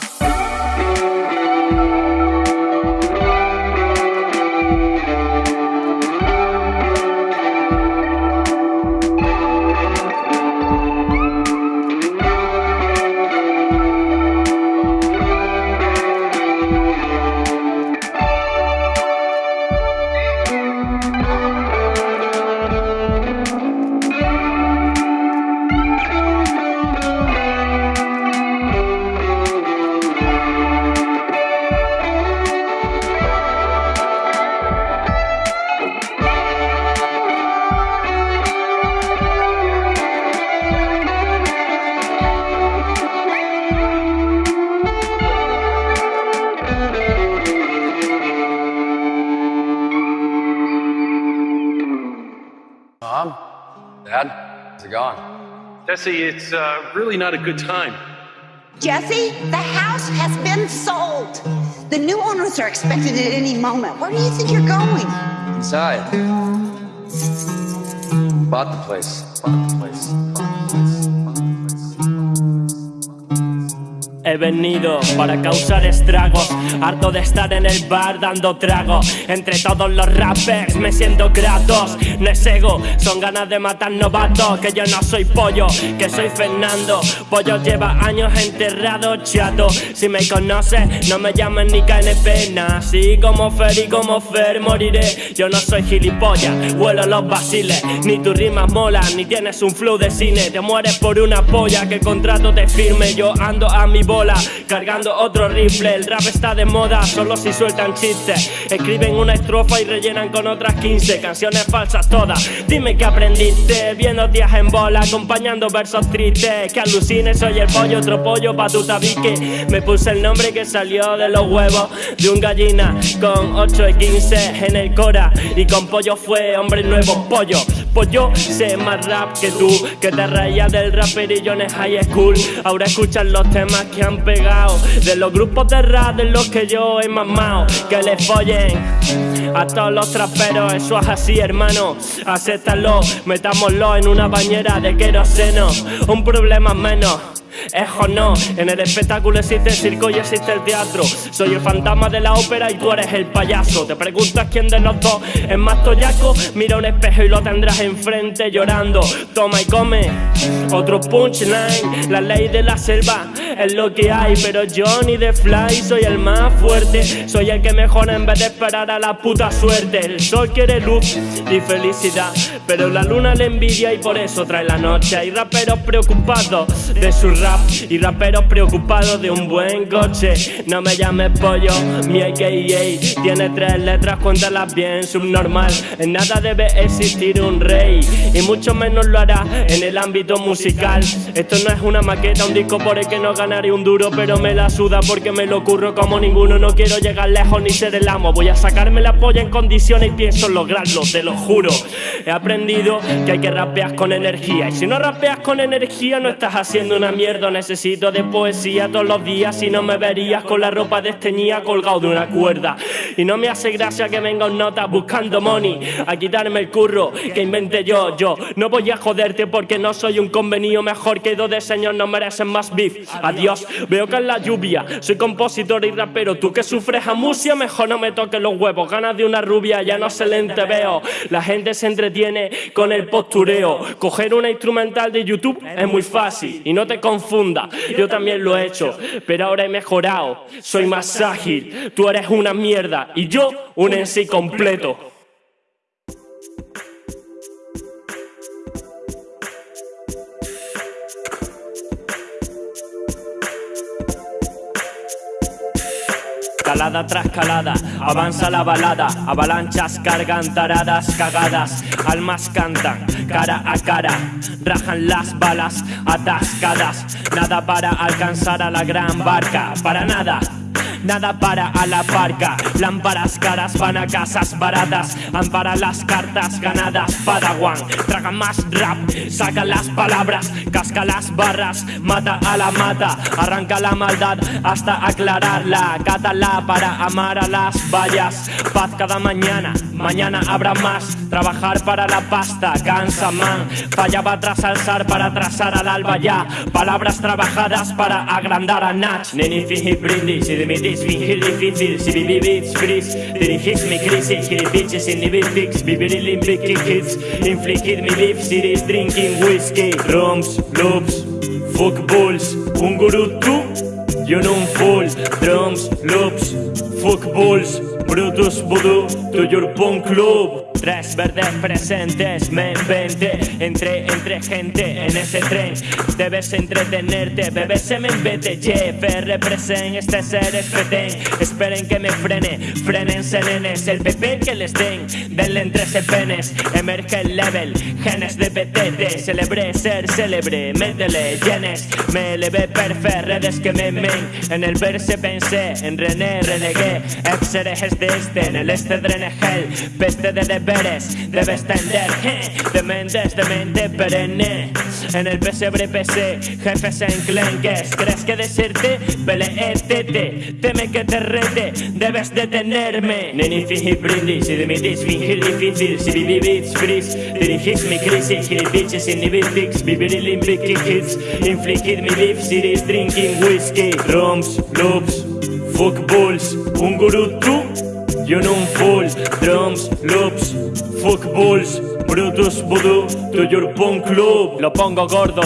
Jesse, it's uh, really not a good time. Jesse, the house has been sold. The new owners are expected at any moment. Where do you think you're going? Inside. Bought the place. Bought the place. Bought the place. He venido para causar estragos, harto de estar en el bar dando trago. Entre todos los rappers me siento gratos, no es ego, son ganas de matar novatos. Que yo no soy pollo, que soy Fernando. Pollo lleva años enterrado, chato. Si me conoces, no me llamen ni KNP, así como Fer y como Fer moriré. Yo no soy gilipollas, vuelo los basiles, ni tu rima mola, ni tienes un flow de cine. Te mueres por una polla que contrato te firme, yo ando a mi voz cargando otro rifle. El rap está de moda, solo si sueltan chistes. Escriben una estrofa y rellenan con otras 15 canciones falsas todas. Dime que aprendiste, viendo días en bola, acompañando versos tristes. Que alucines, soy el pollo, otro pollo pa' tu tabique. Me puse el nombre que salió de los huevos de un gallina con 8 y 15 en el cora. Y con pollo fue hombre nuevo, pollo. Pues yo sé más rap que tú, que te reías del raperillo en el high school. Ahora escuchan los temas que han pegado, de los grupos de rap de los que yo he mamado. Que les follen a todos los traperos, eso es así, hermano. Acéptalo, metámoslo en una bañera de queroseno. Un problema menos. Es o no, en el espectáculo existe el circo y existe el teatro. Soy el fantasma de la ópera y tú eres el payaso. Te preguntas quién de los dos es más toyaco. Mira un espejo y lo tendrás enfrente llorando. Toma y come. Otro punchline, la ley de la selva es lo que hay. Pero yo ni de fly soy el más fuerte. Soy el que mejora en vez de esperar a la puta suerte. El sol quiere luz y felicidad, pero la luna le envidia y por eso trae la noche. Hay raperos preocupados de su rap y raperos preocupados de un buen coche. No me llames pollo, mi AKA tiene tres letras, cuéntalas bien, subnormal. En nada debe existir un rey y mucho menos lo hará en el ámbito musical. Esto no es una maqueta, un disco por el que no ganaré un duro, pero me la suda porque me lo curro como ninguno. No quiero llegar lejos ni ser el amo. Voy a sacarme la polla en condiciones y pienso lograrlo, te lo juro. He aprendido que hay que rapear con energía y si no rapeas con energía no estás haciendo una mierda. Necesito de poesía todos los días y no me verías con la ropa desteñida colgado de una cuerda. Y no me hace gracia que venga un nota buscando money a quitarme el curro que inventé yo. Yo no voy a joderte porque no soy un convenido mejor que dos de señor, no merecen más beef. Adiós, veo que es la lluvia. Soy compositor y rapero. Tú que sufres amusia, mejor no me toques los huevos. Ganas de una rubia, ya no se le veo. La gente se entretiene con el postureo. Coger una instrumental de YouTube es muy fácil y no te confunda. Yo también lo he hecho, pero ahora he mejorado. Soy más ágil. Tú eres una mierda y yo un en sí completo. Calada avanza la balada, avalanchas cargan taradas, cagadas, almas cantan, cara a cara, rajan las balas atascadas, nada para alcanzar a la gran barca, para nada. Nada para a la barca, lámparas caras van a casas baratas, ampara las cartas ganadas, Padawan, traga más rap, saca las palabras, casca las barras, mata a la mata, arranca la maldad hasta aclararla, cátala para amar a las vallas, paz cada mañana, mañana habrá más, trabajar para la pasta, cansa man, fallaba tras alzar para trazar al alba ya, palabras trabajadas para agrandar a Nach, neni fiji brindis y dimitis fingir difícil, si viví beats freeze, dirigís mi crisis, bitches in the beat fix, vivir Olympic hits, infligir mi beef series, drinking whiskey, drums, loops, fuck bulls, un gurú tú, yo no un full, drums, loops, fuck bulls, Brutus Voodoo, to your punk club. Tres verdes presentes, me inventé, entré entre gente en ese tren. Debes entretenerte, bebé se me embete. Jeff represent, este ser es. Esperen que me frene, frenense nenes. El PP que les den, denle entre penes. Emerge el level, genes de PTT. Celebré ser célebre, métele llenes. Me elevé perfe, redes que me men. En el verse pensé, en René renegué. Ex de este, en el este drenegel. Peste de deberes, debes tender. De mentes, de mente perenne. En el pesebre PC, jefes enclenques. ¿Crees que decirte? Peleétete, teme que te rete, debes detenerme. Neni fiji brindis y dimitís fingir difícil. Si viví beats freeze, dirigís mi crisis. Hit bitches in the beat fix, vivir Olympic hits. Infligir mi beef series, drinking whiskey. Drums, loops, fuck bulls, un gurú tú. Yo no un full, drums, loops, fuck bulls, Brutus Voodoo, to your punk club. Lo pongo gordo,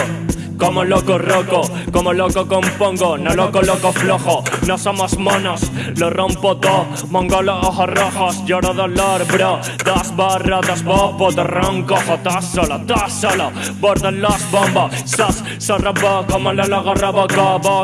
como loco roco, como loco compongo, no loco loco flojo, no somos monos, lo rompo todo, mongolos ojos rojos, lloro dolor, bro, dos borros, dos bobos, dos ronco, todo solo, todo solo, bordo los bombos, sos, sos robo, como los logos robo,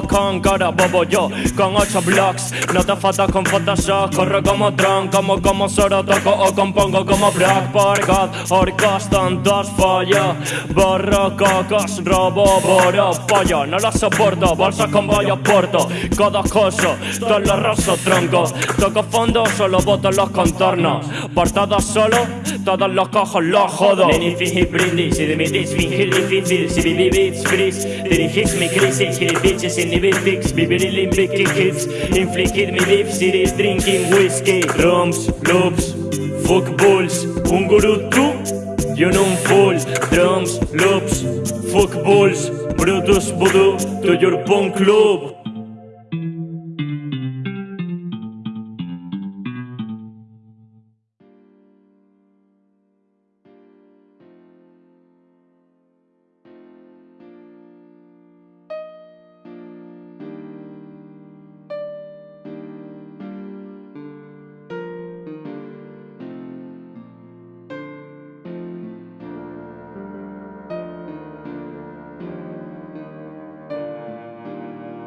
con coro, bobo yo, con ocho blocks, no te fotos con Photoshop, corro como Tron, como como Soro, toco o compongo como Brock, por God, orcos, tontos, follo, borro, cocos, robo, boro, pollo, no lo soporto, bolsos con bollos porto, codos coso, todos los rosos troncos, toco fondo, solo boto los contornos, por todos solo, todos los cojos los jodo. Neni fingi brindis. Y dimitís fingir difícil, si viví beats freeze, dirigís mi crisis, hit bitches inhibit fix, vivir Olympic hits, infligid mi beef cities, drinking whiskey, rooms, loops, fuck bulls, un gurú tú y un un full, drums, loops, fuck bulls, Brutus voodoo, to your punk club.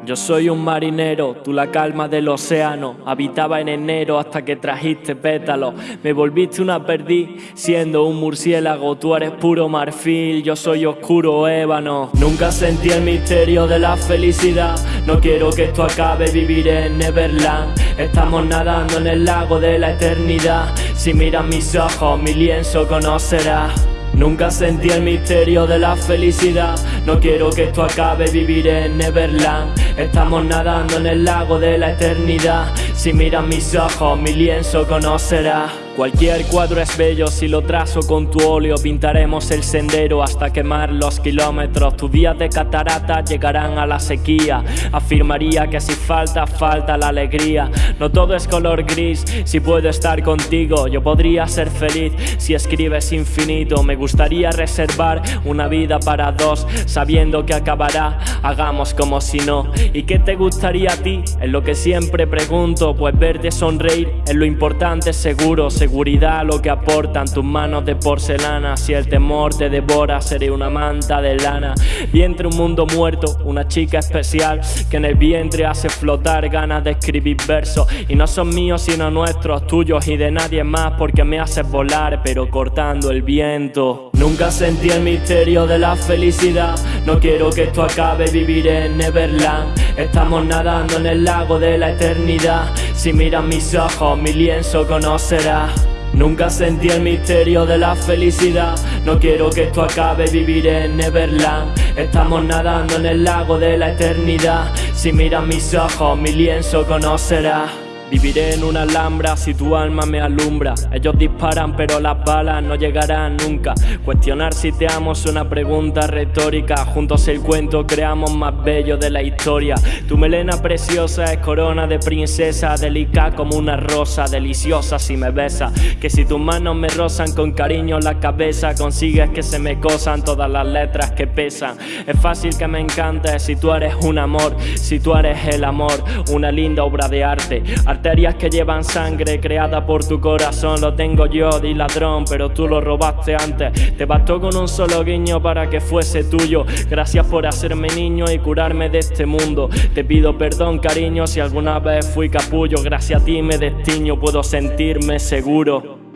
Yo soy un marinero, tú la calma del océano. Habitaba en enero hasta que trajiste pétalos. Me volviste una perdiz siendo un murciélago. Tú eres puro marfil, yo soy oscuro ébano. Nunca sentí el misterio de la felicidad. No quiero que esto acabe, viviré en Neverland. Estamos nadando en el lago de la eternidad. Si miras mis ojos, mi lienzo conocerás. Nunca sentí el misterio de la felicidad. No quiero que esto acabe, viviré en Neverland. Estamos nadando en el lago de la eternidad. Si miras mis ojos, mi lienzo conocerás. Cualquier cuadro es bello si lo trazo con tu óleo. Pintaremos el sendero hasta quemar los kilómetros. Tus días de catarata llegarán a la sequía. Afirmaría que si falta, falta la alegría. No todo es color gris. Si puedo estar contigo, yo podría ser feliz. Si escribes infinito, me gustaría reservar una vida para dos, sabiendo que acabará. Hagamos como si no. ¿Y qué te gustaría a ti? Es lo que siempre pregunto. Pues verte sonreír es lo importante, seguro seguridad lo que aportan tus manos de porcelana. Si el temor te devora, seré una manta de lana. Vientre un mundo muerto, una chica especial que en el vientre hace flotar ganas de escribir versos. Y no son míos sino nuestros, tuyos y de nadie más, porque me haces volar, pero cortando el viento. Nunca sentí el misterio de la felicidad. No quiero que esto acabe, viviré en Neverland. Estamos nadando en el lago de la eternidad. Si miras mis ojos, mi lienzo conocerás. Nunca sentí el misterio de la felicidad. No quiero que esto acabe, viviré en Neverland. Estamos nadando en el lago de la eternidad. Si miras mis ojos, mi lienzo conocerás. Viviré en una alhambra si tu alma me alumbra. Ellos disparan, pero las balas no llegarán nunca. Cuestionar si te amo es una pregunta retórica. Juntos el cuento creamos más bello de la historia. Tu melena preciosa es corona de princesa, delicada como una rosa, deliciosa si me besa. Que si tus manos me rozan con cariño la cabeza, consigues que se me cosan todas las letras que pesan. Es fácil que me encantes si tú eres un amor, si tú eres el amor, una linda obra de arte Que llevan sangre creada por tu corazón. Lo tengo yo, di ladrón, pero tú lo robaste antes. Te bastó con un solo guiño para que fuese tuyo. Gracias por hacerme niño y curarme de este mundo. Te pido perdón cariño si alguna vez fui capullo. Gracias a ti me destiño, puedo sentirme seguro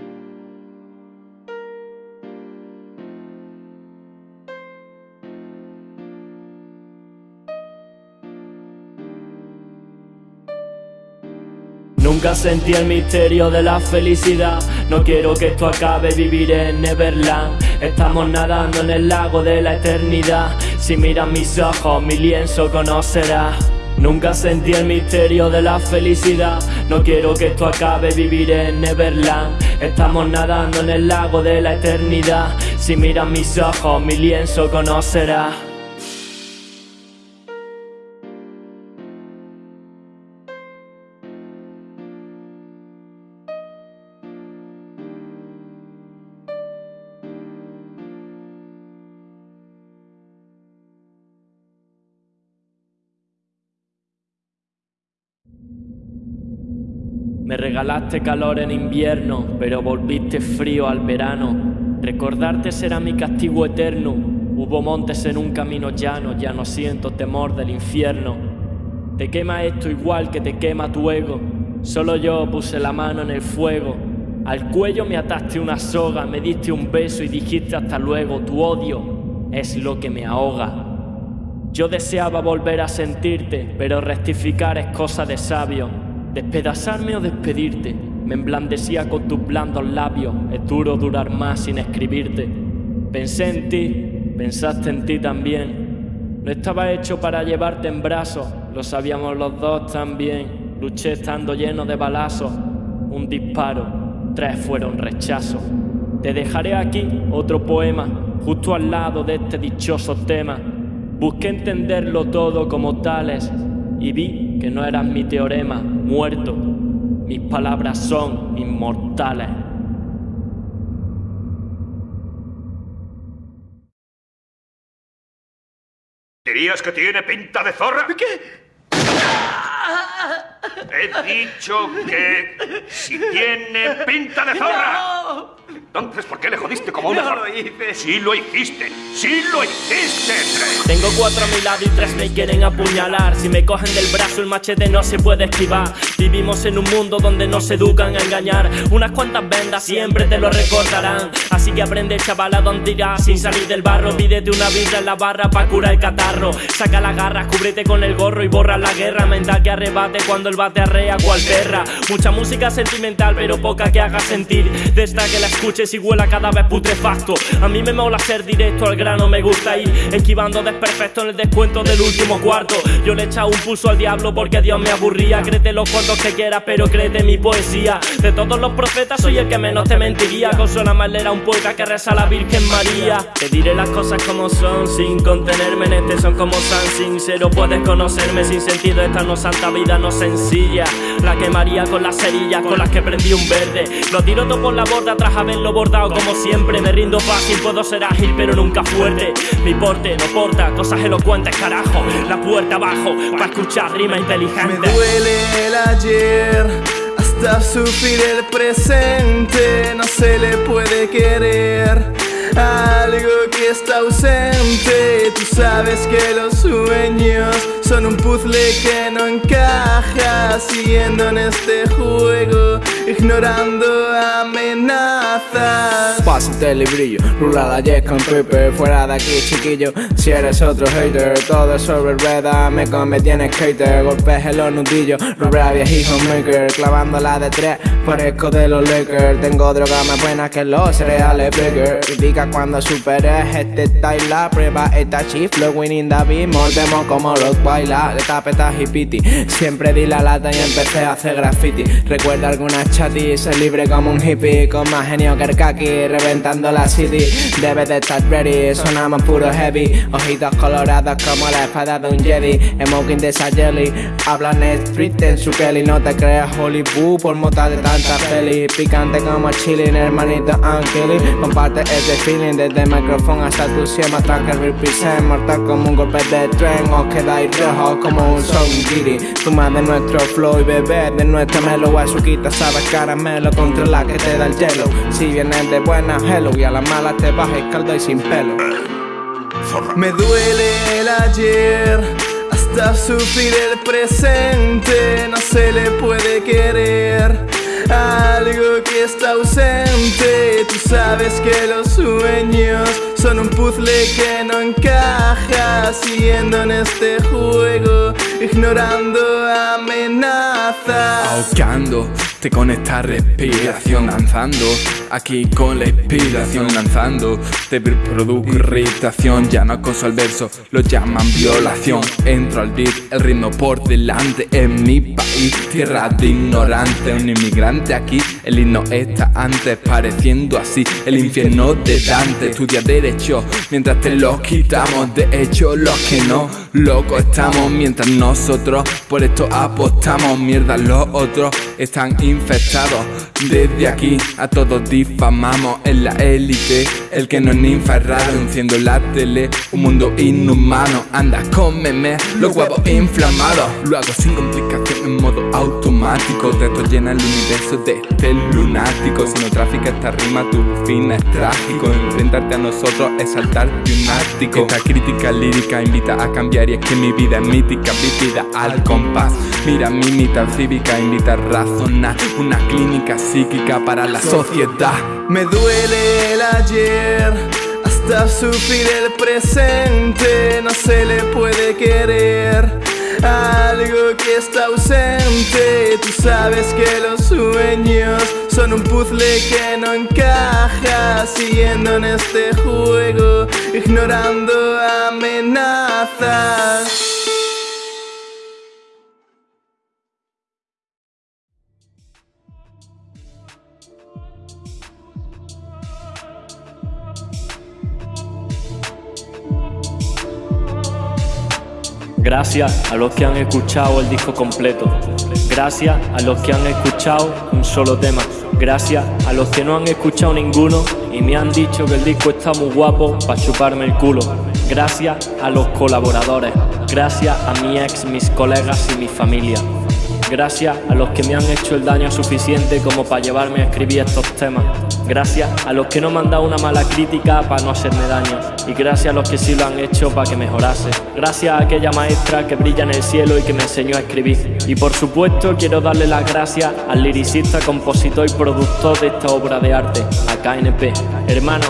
Nunca sentí el misterio de la felicidad. No quiero que esto acabe, viviré en Neverland. Estamos nadando en el lago de la eternidad. Si miras mis ojos, mi lienzo conocerás. Nunca sentí el misterio de la felicidad. No quiero que esto acabe, viviré en Neverland. Estamos nadando en el lago de la eternidad. Si miras mis ojos, mi lienzo conocerás. Me regalaste calor en invierno, pero volviste frío al verano. Recordarte será mi castigo eterno. Hubo montes en un camino llano, ya no siento temor del infierno. Te quema esto igual que te quema tu ego. Solo yo puse la mano en el fuego. Al cuello me ataste una soga, me diste un beso y dijiste hasta luego. Tu odio es lo que me ahoga. Yo deseaba volver a sentirte, pero rectificar es cosa de sabio. Despedazarme o despedirte, me emblandecía con tus blandos labios. Es duro durar más sin escribirte. Pensé en ti, pensaste en ti también. No estaba hecho para llevarte en brazos, lo sabíamos los dos también. Luché estando lleno de balazos, un disparo, tres fueron rechazos. Te dejaré aquí otro poema, justo al lado de este dichoso tema. Busqué entenderlo todo como tales y vi que no eras mi teorema, muerto. Mis palabras son inmortales. ¿Dirías que tiene pinta de zorra? ¿Qué? He dicho que si tiene pinta de zorra. Entonces, ¿por qué le jodiste como una zorra? lo hice. Sí lo hiciste. Sí lo hiciste. Tengo cuatro a mi lado y tres me quieren apuñalar. Si me cogen del brazo, el machete no se puede esquivar. Vivimos en un mundo donde nos educan a engañar. Unas cuantas vendas siempre te lo recordarán. Así que aprende, chaval, a dónde irás sin salir del barro. Pídete una vida en la barra para curar el catarro. Saca la garra, cúbrete con el gorro y borra la guerra mental que arrebate cuando el cual perra. Mucha música sentimental, pero poca que haga sentir. De esta que la escuches y huela cada vez putrefacto. A mí me mola ser directo al grano, me gusta ir esquivando desperfecto en el descuento del último cuarto. Yo le he echado un pulso al diablo porque Dios me aburría. Créete los cuantos que quieras, pero créete mi poesía. De todos los profetas, soy el que menos te mentiría. Consuela más era un poeta que reza a la Virgen María. Te diré las cosas como son, sin contenerme en este son como San sincero. Puedes conocerme sin sentido, esta no santa vida, no sencilla. La quemaría con las cerillas con las que prendí un verde. Lo tiro todo por la borda tras haberlo bordado como siempre. Me rindo fácil, puedo ser ágil, pero nunca fuerte. Mi porte no porta cosas elocuentes, carajo. La puerta abajo, para escuchar rima inteligente. Me duele el ayer hasta sufrir el presente. No se le puede querer algo que está ausente. Tú sabes que los sueños son un puzzle que no encaja. Siguiendo en este juego, ignorando amenazas. Pásate el librillo, rula la jet con Pepe Fuera de aquí chiquillo, si eres otro hater Todo sobre rueda, me convertí en skater Golpes en los nudillos, rubra viejijo maker Clavándola de tres, parezco de los Lakers. Tengo drogas más buenas que los cereales bigger Critica cuando superes este style La prueba esta chiflo, winning David Mordemos como los baila, de tapeta hippity Siempre di la lata y empecé a hacer graffiti. Recuerda algunas chatis, ser libre como un hippie Con más genio que el kaki, reventando la city. Debes de estar ready, sonamos puro heavy. Ojitos colorados como la espada de un Jedi. Smoking de esa jelly Hablan street en su Kelly No te creas Hollywood por mota de tanta peli. Picante como chilling, hermanito Ankeli Comparte este feeling desde el micrófono hasta tu cima Track que represent, mortal como un golpe de tren. Os quedáis como un son giri Tu de nuestro flow y bebé de nuestro melo Azuquita sabe caramelo contra la que te da el hielo Si vienes de buena, hello Y a las malas te bajas caldo y sin pelo Me duele el ayer hasta sufrir el presente. No se le puede querer algo que está ausente. Tú sabes que los sueños son un puzzle que no encaja. Siguiendo en este juego, ignorando amenazas. Ahogándote con esta respiración, danzando aquí con la inspiración, lanzando. Te produzco irritación, ya no acoso al verso, lo llaman violación. Entro al beat, el ritmo por delante. En mi país, tierra de ignorante, un inmigrante aquí. El himno está antes, pareciendo así el infierno de Dante. Estudia derecho mientras te lo quitamos. De hecho, los que no, locos estamos mientras nosotros por esto apostamos. Mierda, los otros están infectados. Desde aquí a todos difamamos en la élite. El que no es ninfa es raro, enciendo la tele. Un mundo inhumano, anda, cómeme los huevos inflamados. Lo hago sin complicación en modo automático. Texto llena el universo de este lunático. Si no trafica esta rima, tu fin es trágico. Enfrentarte a nosotros es saltar de un. Esta crítica lírica invita a cambiar y es que mi vida es mítica, vivida al compás. Mira mi mitad cívica, invita a razonar. Una clínica psíquica para la sociedad. Me duele el ayer hasta sufrir el presente. No se le puede querer algo que está ausente. Tú sabes que los sueños son un puzzle que no encaja. Siguiendo en este juego, ignorando amenazas. Gracias a los que han escuchado el disco completo. Gracias a los que han escuchado un solo tema. Gracias a los que no han escuchado ninguno y me han dicho que el disco está muy guapo para chuparme el culo. Gracias a los colaboradores. Gracias a mi ex, mis colegas y mi familia. Gracias a los que me han hecho el daño suficiente como para llevarme a escribir estos temas. Gracias a los que no me han dado una mala crítica para no hacerme daño. Y gracias a los que sí lo han hecho para que mejorase. Gracias a aquella maestra que brilla en el cielo y que me enseñó a escribir. Y por supuesto quiero darle las gracias al liricista, compositor y productor de esta obra de arte, a KNP. Hermano,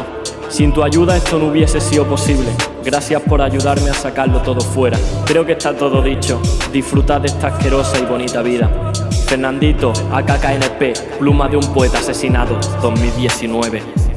sin tu ayuda esto no hubiese sido posible. Gracias por ayudarme a sacarlo todo fuera. Creo que está todo dicho. Disfrutad de esta asquerosa y bonita vida. Fernandito, AKKNP, pluma de un poeta asesinado, 2019.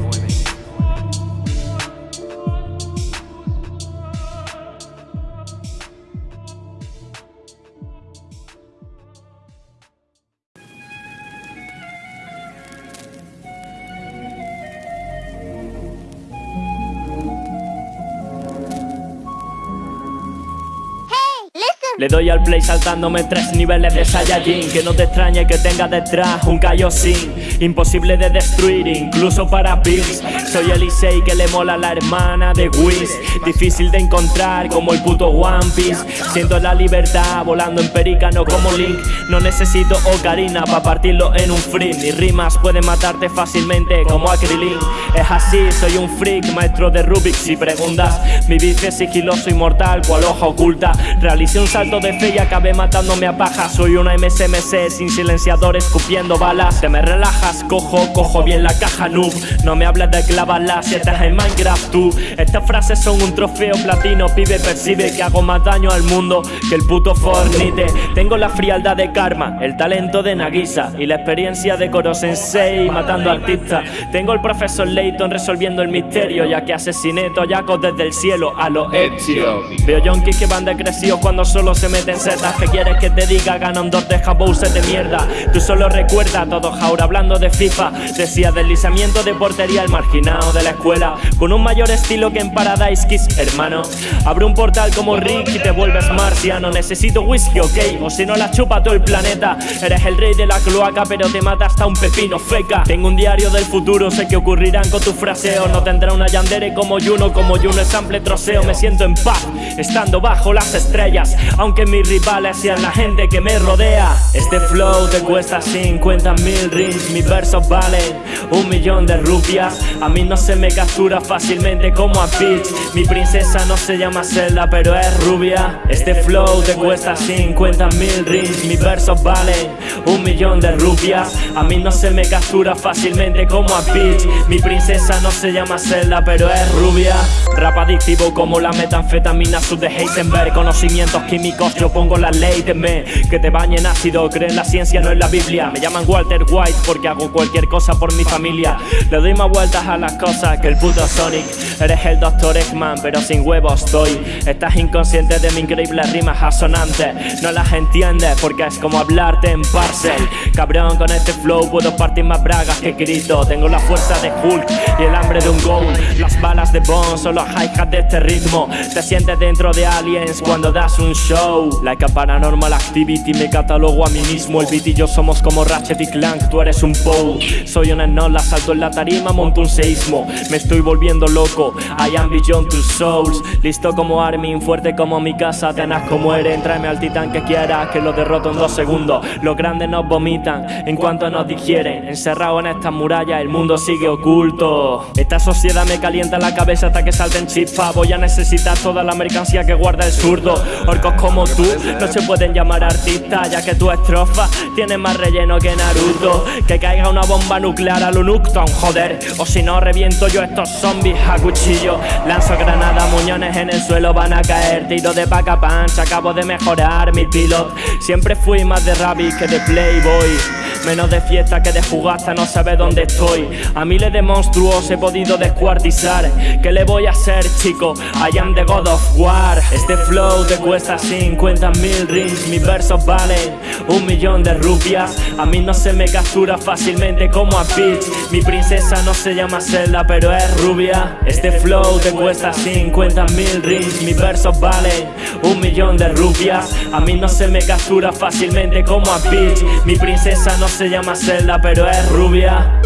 Doy al play saltándome tres niveles de Saiyajin. Que no te extrañe que tenga detrás un Kaioshin Imposible de destruir incluso para Bills Soy el Issei que le mola a la hermana de Whis Difícil de encontrar como el puto One Piece. Siento la libertad volando en pericano como Link. No necesito ocarina para partirlo en un free. Mis rimas pueden matarte fácilmente como Akrilin. Es así, soy un freak, maestro de Rubik Si preguntas, mi bici es sigiloso y mortal cual hoja oculta. Realicé un salto de fe y acabé matándome a paja. Soy una MSMC sin silenciador escupiendo balas. Te me relajas, cojo, cojo bien la caja noob. No me hables de clavarlas si estás en Minecraft tú. Estas frases son un trofeo platino Pibe percibe que hago más daño al mundo que el puto Fornite Tengo la frialdad de Karma, el talento de Nagisa Y la experiencia de Koro Sensei matando artistas. Tengo el profesor Layton resolviendo el misterio Ya que asesiné toyacos desde el cielo a los Ezio. Veo yonkis que van decrecidos cuando solo se meten setas que quieres que te diga ganan dos de se de mierda. Tú solo recuerda todo Jaura hablando de FIFA. Decía deslizamiento de portería el marginado de la escuela. Con un mayor estilo que en Paradise Kiss Hermano, abre un portal como Rick y te vuelves marciano. Necesito whisky, ok, o si no la chupa todo el planeta. Eres el rey de la cloaca pero te mata hasta un pepino feca. Tengo un diario del futuro, sé que ocurrirán con tu fraseo No tendrá una yandere como Juno, como Juno es ample troceo. Me siento en paz, estando bajo las estrellas mis rivales sean la gente que me rodea. Este flow te cuesta 50 mil rings Mis versos valen un millón de rupias. A mí no se me captura fácilmente como a Peach. Mi princesa no se llama Zelda pero es rubia. Este flow te cuesta 50 mil rings Mis versos valen un millón de rupias. A mí no se me captura fácilmente como a Peach. Mi princesa no se llama Zelda pero es rubia. Rap adictivo como la metanfetamina sub de Heisenberg. Conocimientos químicos yo pongo la ley, teme que te bañen ácido, creen la ciencia, no en la Biblia. Me llaman Walter White porque hago cualquier cosa por mi familia. Le doy más vueltas a las cosas que el puto Sonic. Eres el Dr. Eggman, pero sin huevos estoy. Estás inconsciente de mi increíble rimas asonantes. No las entiendes porque es como hablarte en parcel. Cabrón, con este flow puedo partir más bragas que grito. Tengo la fuerza de Hulk y el hambre de un ghoul. Las balas de Bond son los hi-hats de este ritmo. Te sientes dentro de aliens cuando das un show flow. Like a paranormal activity, me catalogo a mí mismo. El beat y yo somos como Ratchet y Clank, tú eres un Poe. Soy una enola, salto en la tarima, monto un seísmo. Me estoy volviendo loco, I am beyond two souls. Listo como Armin, fuerte como mi casa, tenaz como Eren. Tráeme al titán que quieras, que lo derroto en dos segundos. Los grandes nos vomitan en cuanto nos digieren. Encerrado en estas murallas, el mundo sigue oculto. Esta sociedad me calienta la cabeza hasta que salten chispas. Voy a necesitar toda la mercancía que guarda el zurdo. Orcos como tú no se pueden llamar artistas, ya que tu estrofa tiene más relleno que Naruto. Que caiga una bomba nuclear a lo Nukton, joder. O si no, reviento yo estos zombies a cuchillo. Lanzo granada, muñones en el suelo van a caer. Tiro de paca punch, acabo de mejorar mi pilot. Siempre fui más de rabbit que de playboy. Menos de fiesta que de jugasta, no sabe dónde estoy. A miles de monstruos he podido descuartizar. ¿Qué le voy a hacer, chico? I am the God of War. Este flow te cuesta 50 mil rings. Mis versos valen un millón de rupias. A mí no se me captura fácilmente como a Peach. Mi princesa no se llama Zelda, pero es rubia. Este flow te cuesta 50 mil rings. Mis versos valen un millón de rupias. A mí no se me captura fácilmente como a Peach. Mi princesa no se llama Zelda, pero es rubia.